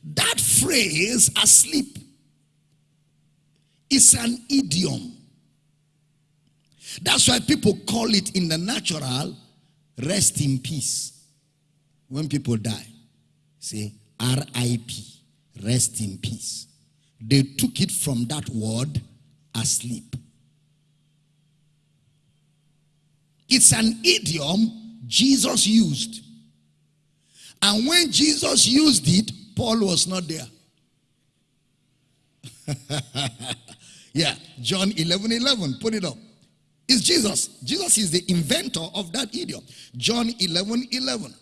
That phrase, asleep, is an idiom that's why people call it in the natural rest in peace. When people die, say RIP, rest in peace. They took it from that word asleep. It's an idiom Jesus used. And when Jesus used it, Paul was not there. Yeah, John 11 11. Put it up. It's Jesus. Jesus is the inventor of that idiom. John 11 11.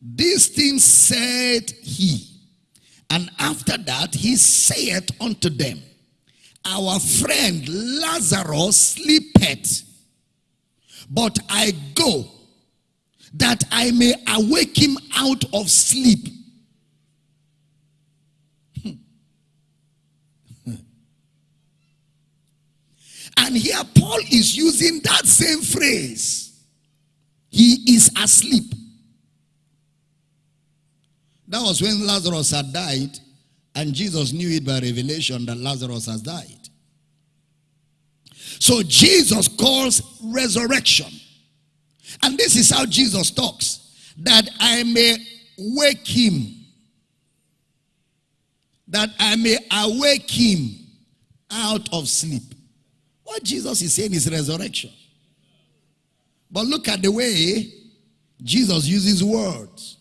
These things said he. And after that, he saith unto them, Our friend Lazarus sleepeth, but I go that I may awake him out of sleep. Hmm. And here Paul is using that same phrase. He is asleep. That was when Lazarus had died, and Jesus knew it by revelation that Lazarus has died. So Jesus calls resurrection. And this is how Jesus talks that I may wake him, that I may awake him out of sleep. What Jesus is saying is resurrection. But look at the way Jesus uses words.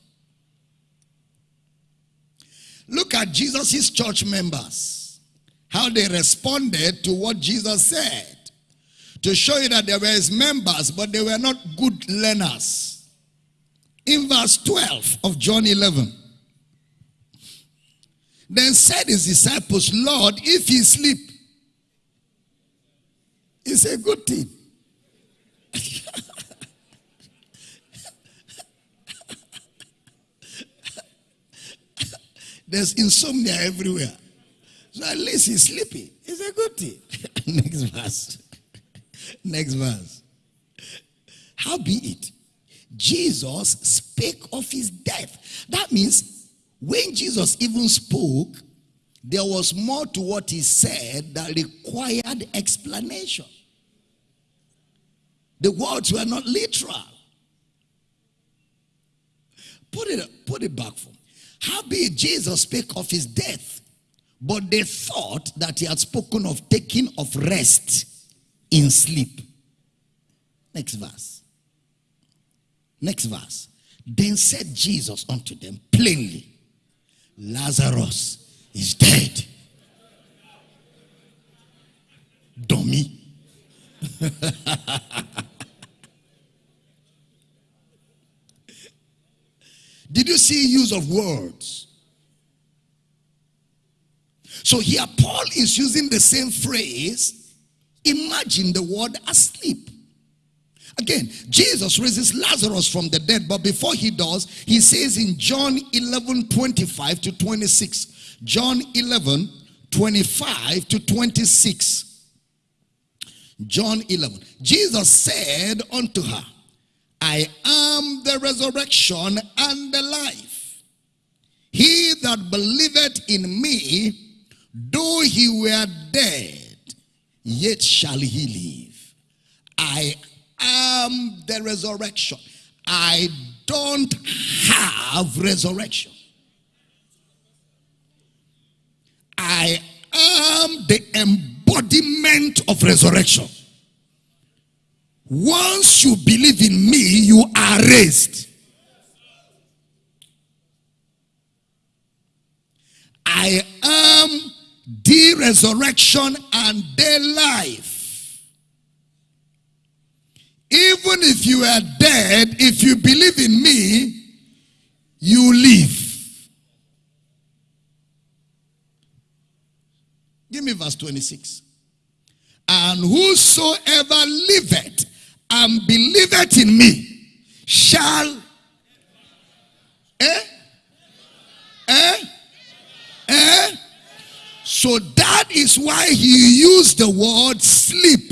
Look at Jesus' church members, how they responded to what Jesus said. To show you that they were his members, but they were not good learners. In verse 12 of John 11, then said his disciples, Lord, if he sleep, it's a good thing. There's insomnia everywhere. So at least he's sleeping. It's a good thing. Next verse. Next verse. How be it? Jesus spake of his death. That means when Jesus even spoke, there was more to what he said that required explanation. The words were not literal. Put it, put it back for me. How be it, Jesus spake of his death, but they thought that he had spoken of taking of rest in sleep. Next verse. Next verse. Then said Jesus unto them plainly, Lazarus is dead. Dummy. Did you see use of words? So here Paul is using the same phrase. Imagine the word asleep. Again, Jesus raises Lazarus from the dead, but before he does, he says in John 11 25 to 26. John 11 25 to 26. John 11. Jesus said unto her, I am the resurrection and the life. He that believeth in me, though he were dead, yet shall he live. I am the resurrection. I don't have resurrection. I am the embodiment of resurrection. Once you believe in me, you are raised. I am the resurrection and the life. Even if you are dead, if you believe in me, you live. Give me verse 26. And whosoever liveth and believeth in me shall eh eh eh so that is why he used the word sleep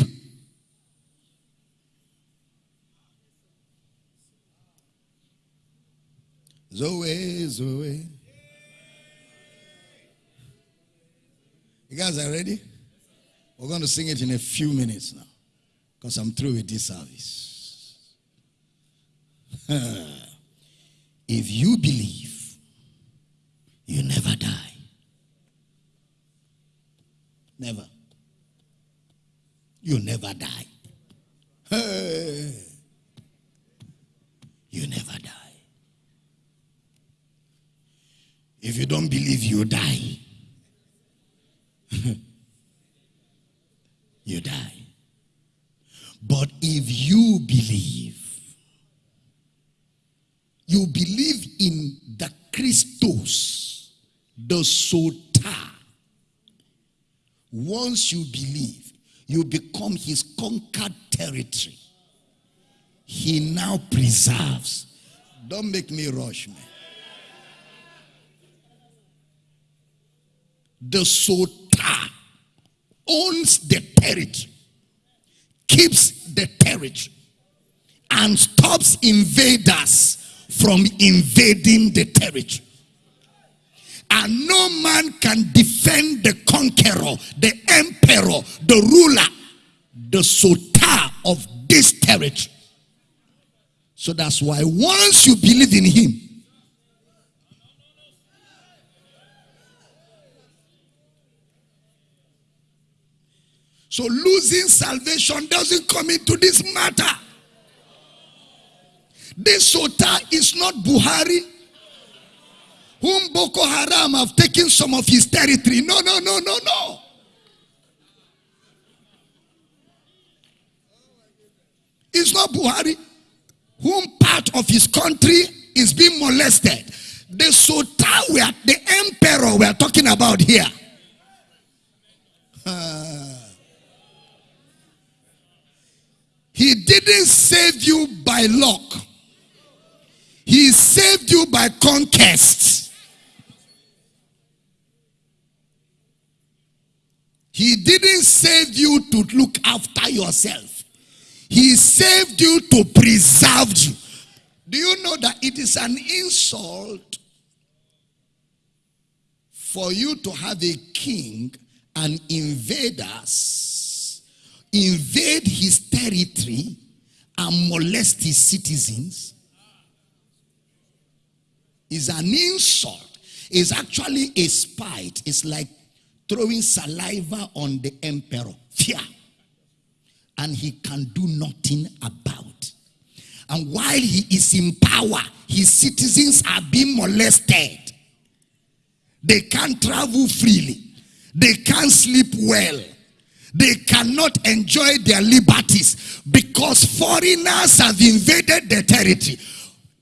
zoe zoe you guys are ready we're going to sing it in a few minutes now because I'm through with this service. if you believe, you never die. Never. You never die. Hey. You never die. If you don't believe, you die. you die. But if you believe, you believe in the Christos, the soul once you believe, you become his conquered territory. He now preserves. Don't make me rush, man. The Soter owns the territory, keeps the territory, and stops invaders from invading the territory. And no man can defend the conqueror, the emperor, the ruler, the soter of this territory. So that's why once you believe in him, so losing salvation doesn't come into this matter. This Soter is not Buhari, whom Boko Haram have taken some of his territory. No, no, no, no, no. It's not Buhari, whom part of his country is being molested. The are, the emperor we are talking about here. Uh, he didn't save you by luck. He saved you by conquest. He didn't save you to look after yourself. He saved you to preserve you. Do you know that it is an insult for you to have a king and invaders invade his territory and molest his citizens is an insult. It's actually a spite. It's like throwing saliva on the emperor. Fear. And he can do nothing about. And while he is in power, his citizens are being molested. They can't travel freely. They can't sleep well. They cannot enjoy their liberties because foreigners have invaded their territory.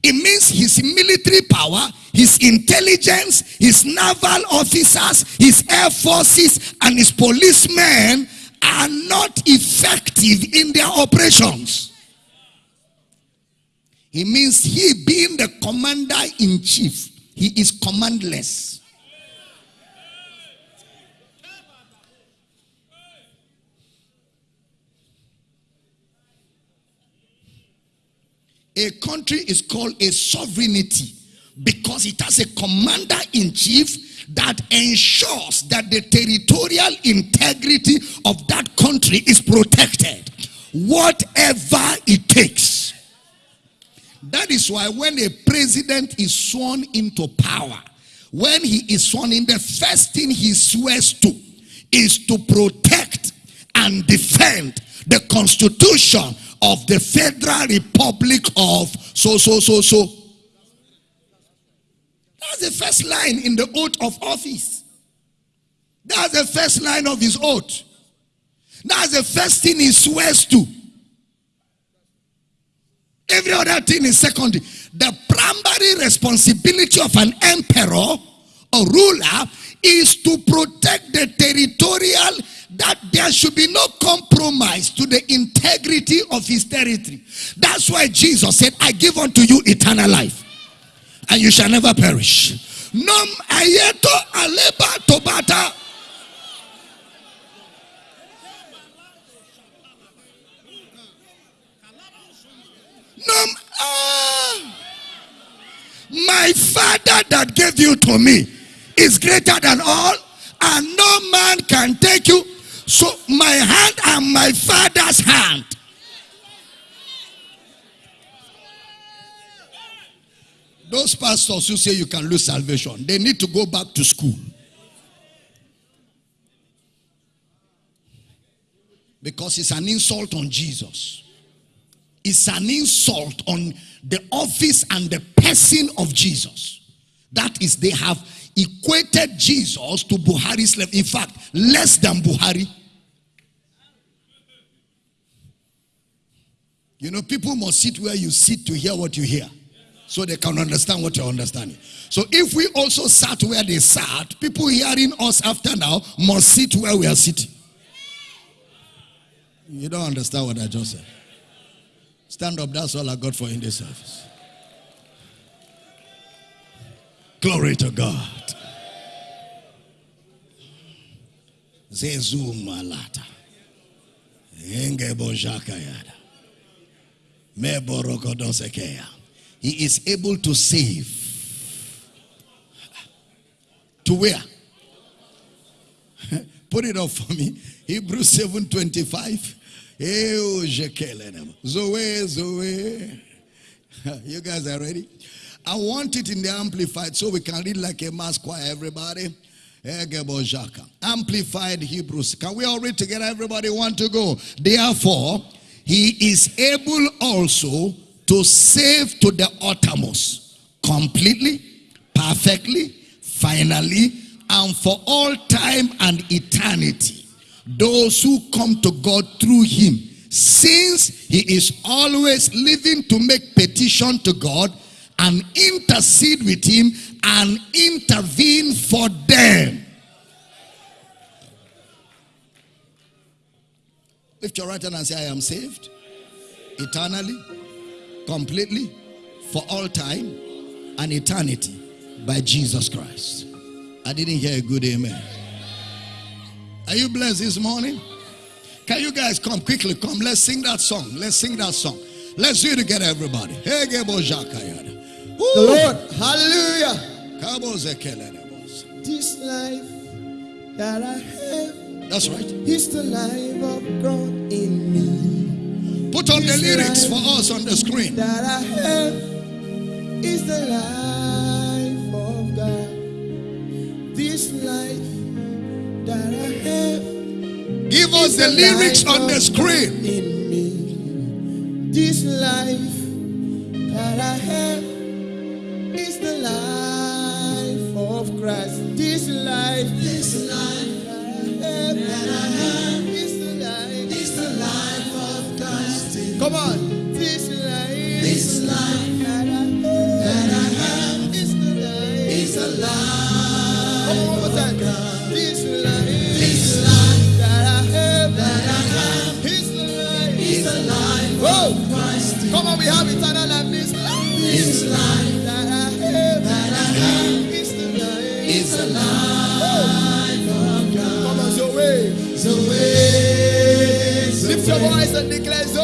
It means his military power, his intelligence, his naval officers, his air forces, and his policemen are not effective in their operations. It means he being the commander in chief, he is commandless. A country is called a sovereignty because it has a commander in chief that ensures that the territorial integrity of that country is protected, whatever it takes. That is why when a president is sworn into power, when he is sworn in, the first thing he swears to is to protect and defend the constitution of the Federal Republic of so, so, so, so. That's the first line in the oath of office. That's the first line of his oath. That's the first thing he swears to. Every other thing is secondary. The primary responsibility of an emperor or ruler is to protect the territorial that there should be no compromise to the integrity of his territory. That's why Jesus said, I give unto you eternal life, and you shall never perish. Nom ayeto aleba tobata. Nom ah. My father that gave you to me is greater than all, and no man can take you so my hand and my father's hand. Those pastors who say you can lose salvation, they need to go back to school. Because it's an insult on Jesus. It's an insult on the office and the person of Jesus. That is, they have equated Jesus to Buhari's level. In fact, less than Buhari. You know, people must sit where you sit to hear what you hear. so they can understand what you're understanding. So if we also sat where they sat, people hearing us after now must sit where we are sitting. You don't understand what I just said. Stand up, that's all I got for in this service. Glory to God. Zezu malata. He is able to save. To where? Put it up for me. Hebrews 7:25. Zoe, Zoe. You guys are ready? I want it in the amplified so we can read like a mass choir, everybody. Amplified Hebrews. Can we all read together? Everybody want to go. Therefore, he is able also to save to the uttermost, completely, perfectly, finally, and for all time and eternity, those who come to God through him, since he is always living to make petition to God and intercede with him and intervene for them. Lift your right hand and say, I am saved eternally, completely, for all time and eternity by Jesus Christ. I didn't hear a good amen. Are you blessed this morning? Can you guys come quickly? Come, let's sing that song. Let's sing that song. Let's do it together, everybody. Hey, The Lord, hallelujah. This life that I have, that's right. Is the life of God in me. Put on this the lyrics for us on the screen. That I have is the life of God. This life that I have. Give us the, the lyrics on the screen. In me. This life that I have life of Christ. This life, this life that I have, life, life of Christ. Come on, Lift your voice and declare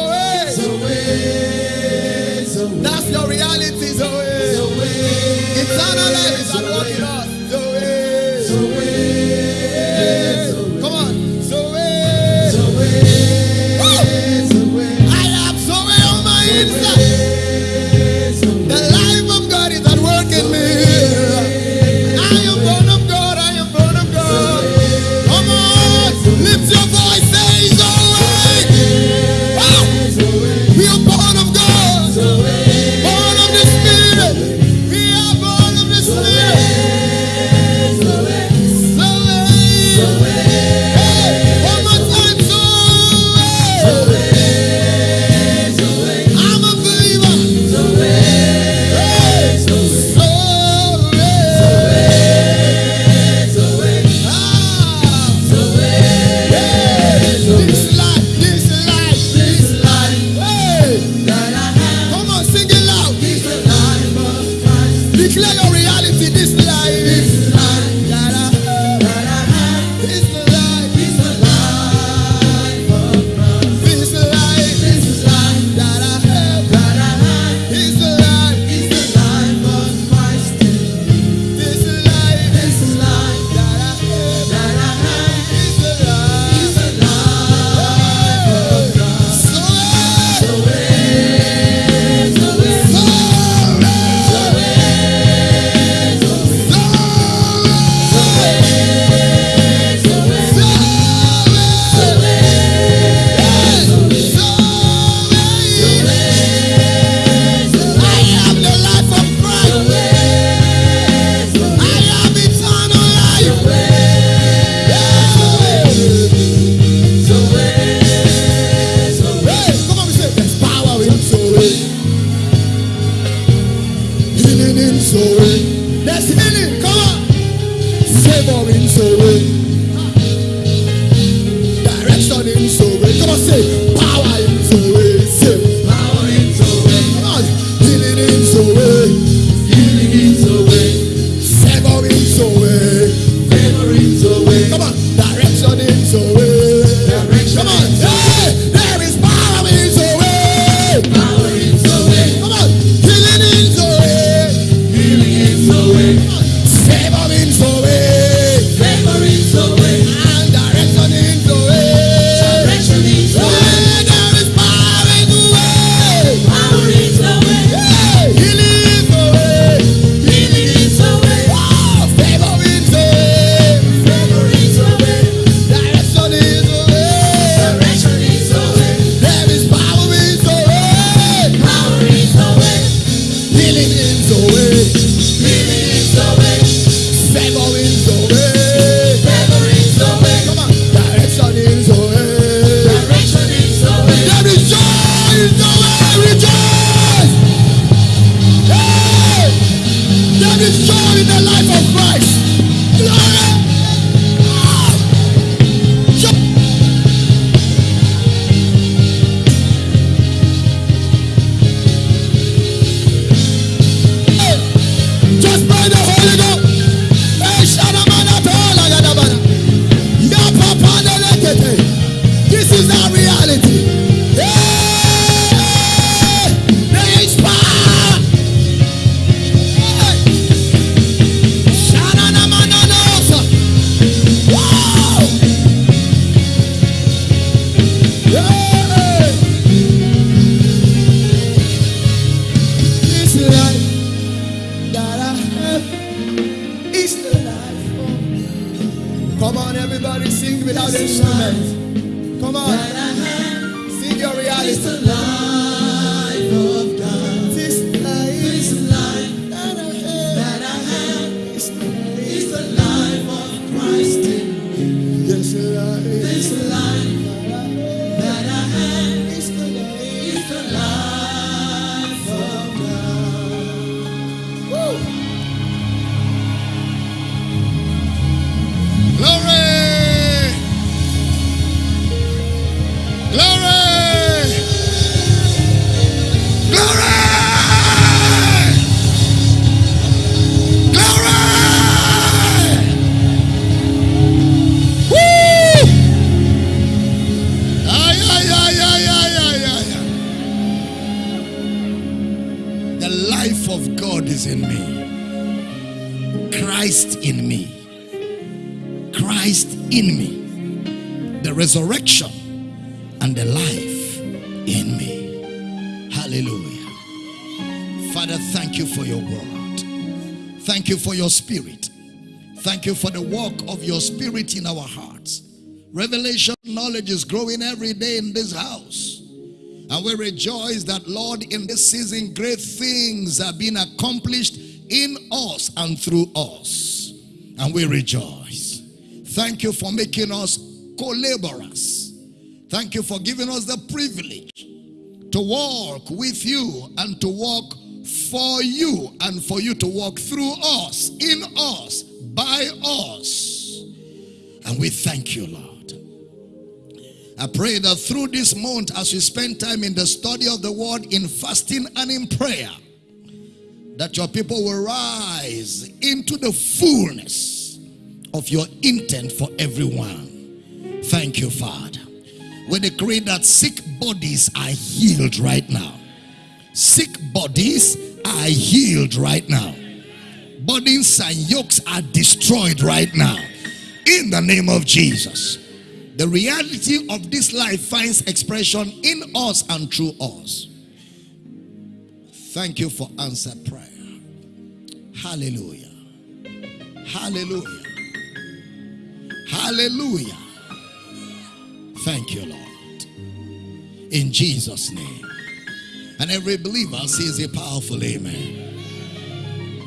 you for the work of your spirit in our hearts. Revelation knowledge is growing every day in this house. And we rejoice that, Lord, in this season, great things are being accomplished in us and through us. And we rejoice. Thank you for making us co laborers. Thank you for giving us the privilege to walk with you and to walk for you and for you to walk through us, in us, by us. And we thank you, Lord. I pray that through this month, as we spend time in the study of the word, in fasting and in prayer, that your people will rise into the fullness of your intent for everyone. Thank you, Father. We decree that sick bodies are healed right now. Sick bodies are healed right now. Burdens and yokes are destroyed right now. In the name of Jesus. The reality of this life finds expression in us and through us. Thank you for answered prayer. Hallelujah. Hallelujah. Hallelujah. Thank you, Lord. In Jesus' name. And every believer says a powerful amen.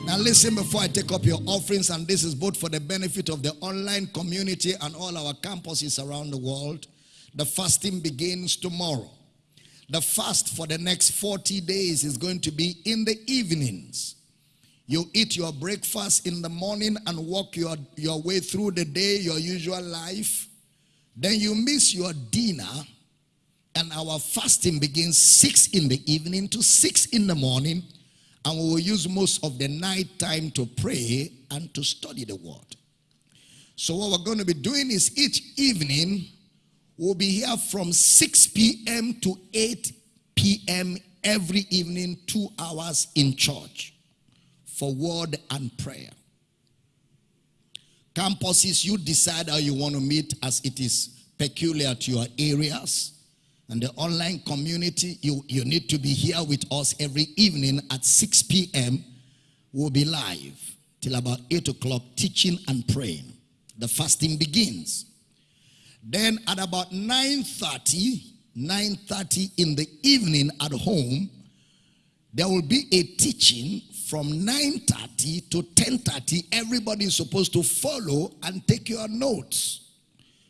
Now, listen before I take up your offerings, and this is both for the benefit of the online community and all our campuses around the world. The fasting begins tomorrow. The fast for the next 40 days is going to be in the evenings. You eat your breakfast in the morning and walk your, your way through the day, your usual life. Then you miss your dinner, and our fasting begins 6 in the evening to 6 in the morning. And we will use most of the night time to pray and to study the word. So, what we're going to be doing is each evening we'll be here from 6 p.m. to 8 p.m. every evening, two hours in church for word and prayer. Campuses, you decide how you want to meet as it is peculiar to your areas. And the online community, you, you need to be here with us every evening at 6 p.m. We'll be live till about 8 o'clock teaching and praying. The fasting begins. Then at about 9.30, 9.30 in the evening at home, there will be a teaching from 9.30 to 10.30. Everybody is supposed to follow and take your notes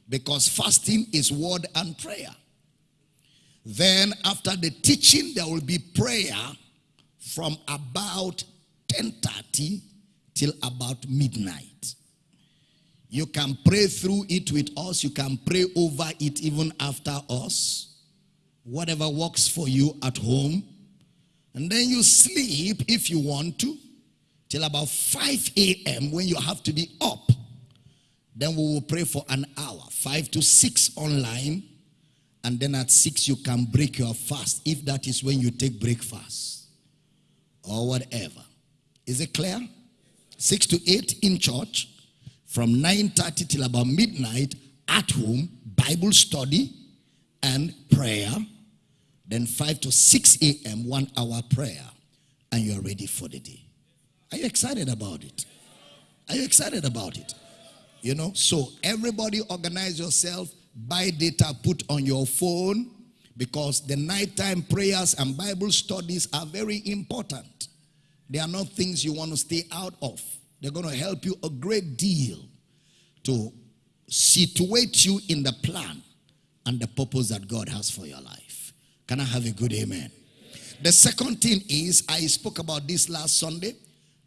because fasting is word and prayer. Then after the teaching, there will be prayer from about 10.30 till about midnight. You can pray through it with us. You can pray over it even after us. Whatever works for you at home. And then you sleep if you want to till about 5 a.m. when you have to be up. Then we will pray for an hour, 5 to 6 online. And then at 6 you can break your fast if that is when you take breakfast or whatever. Is it clear? 6 to 8 in church from 9.30 till about midnight at home, Bible study and prayer. Then 5 to 6 a.m., one hour prayer, and you're ready for the day. Are you excited about it? Are you excited about it? You know, so everybody organize yourself, buy data, put on your phone, because the nighttime prayers and Bible studies are very important. They are not things you want to stay out of. They're going to help you a great deal to situate you in the plan and the purpose that God has for your life. Can I have a good amen? The second thing is, I spoke about this last Sunday.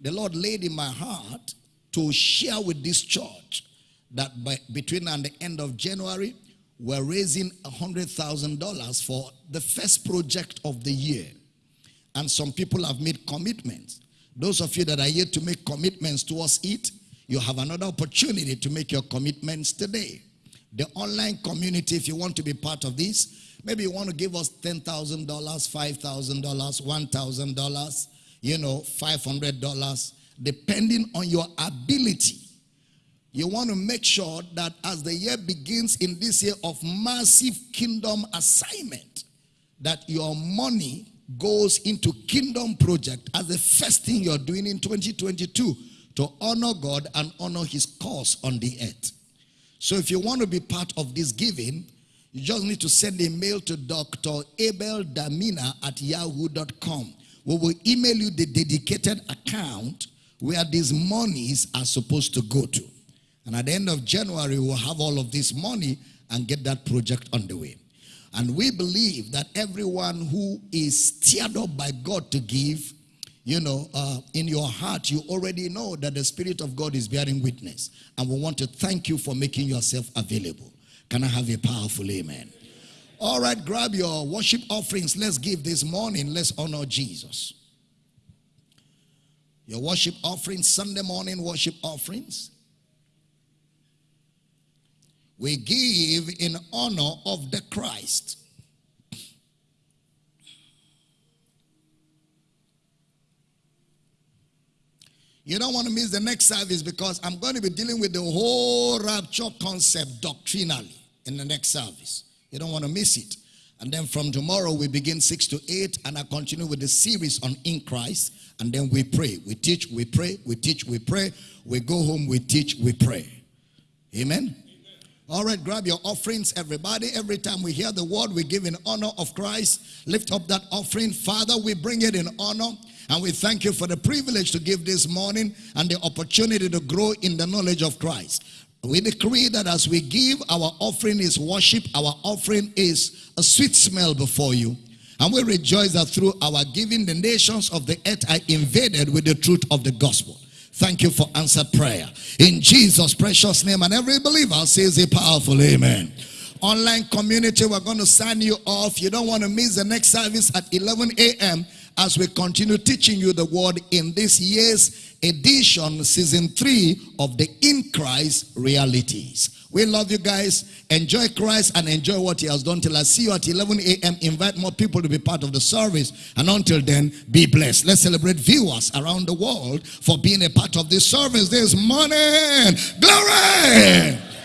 The Lord laid in my heart to share with this church that by, between and the end of January, we're raising $100,000 for the first project of the year. And some people have made commitments. Those of you that are yet to make commitments towards it, you have another opportunity to make your commitments today. The online community, if you want to be part of this, maybe you want to give us $10,000, $5,000, $1,000, you know, $500, depending on your ability. You want to make sure that as the year begins in this year of massive kingdom assignment, that your money goes into kingdom project as the first thing you're doing in 2022 to honor God and honor his cause on the earth. So if you want to be part of this giving, you just need to send a mail to Dr. Abel Damina at yahoo.com. We will email you the dedicated account where these monies are supposed to go to. And at the end of January, we'll have all of this money and get that project underway. And we believe that everyone who is stirred up by God to give, you know, uh, in your heart, you already know that the Spirit of God is bearing witness. And we want to thank you for making yourself available. Can I have a powerful amen? All right, grab your worship offerings. Let's give this morning. Let's honor Jesus. Your worship offerings, Sunday morning worship offerings. We give in honor of the Christ. You don't want to miss the next service because I'm going to be dealing with the whole rapture concept doctrinally in the next service. You don't want to miss it. And then from tomorrow, we begin 6 to 8, and I continue with the series on In Christ. And then we pray. We teach, we pray, we teach, we pray. We go home, we teach, we pray. Amen. All right, grab your offerings, everybody. Every time we hear the word, we give in honor of Christ. Lift up that offering. Father, we bring it in honor. And we thank you for the privilege to give this morning and the opportunity to grow in the knowledge of Christ. We decree that as we give, our offering is worship, our offering is a sweet smell before you. And we rejoice that through our giving, the nations of the earth are invaded with the truth of the gospel. Thank you for answered prayer. In Jesus' precious name, and every believer says a powerful amen. Online community, we're going to sign you off. You don't want to miss the next service at 11 a.m. as we continue teaching you the word in this year's edition, season three of the In Christ realities. We love you guys. Enjoy Christ and enjoy what He has done till I see you at 11 a.m. Invite more people to be part of the service. And until then, be blessed. Let's celebrate viewers around the world for being a part of this service this morning. Glory!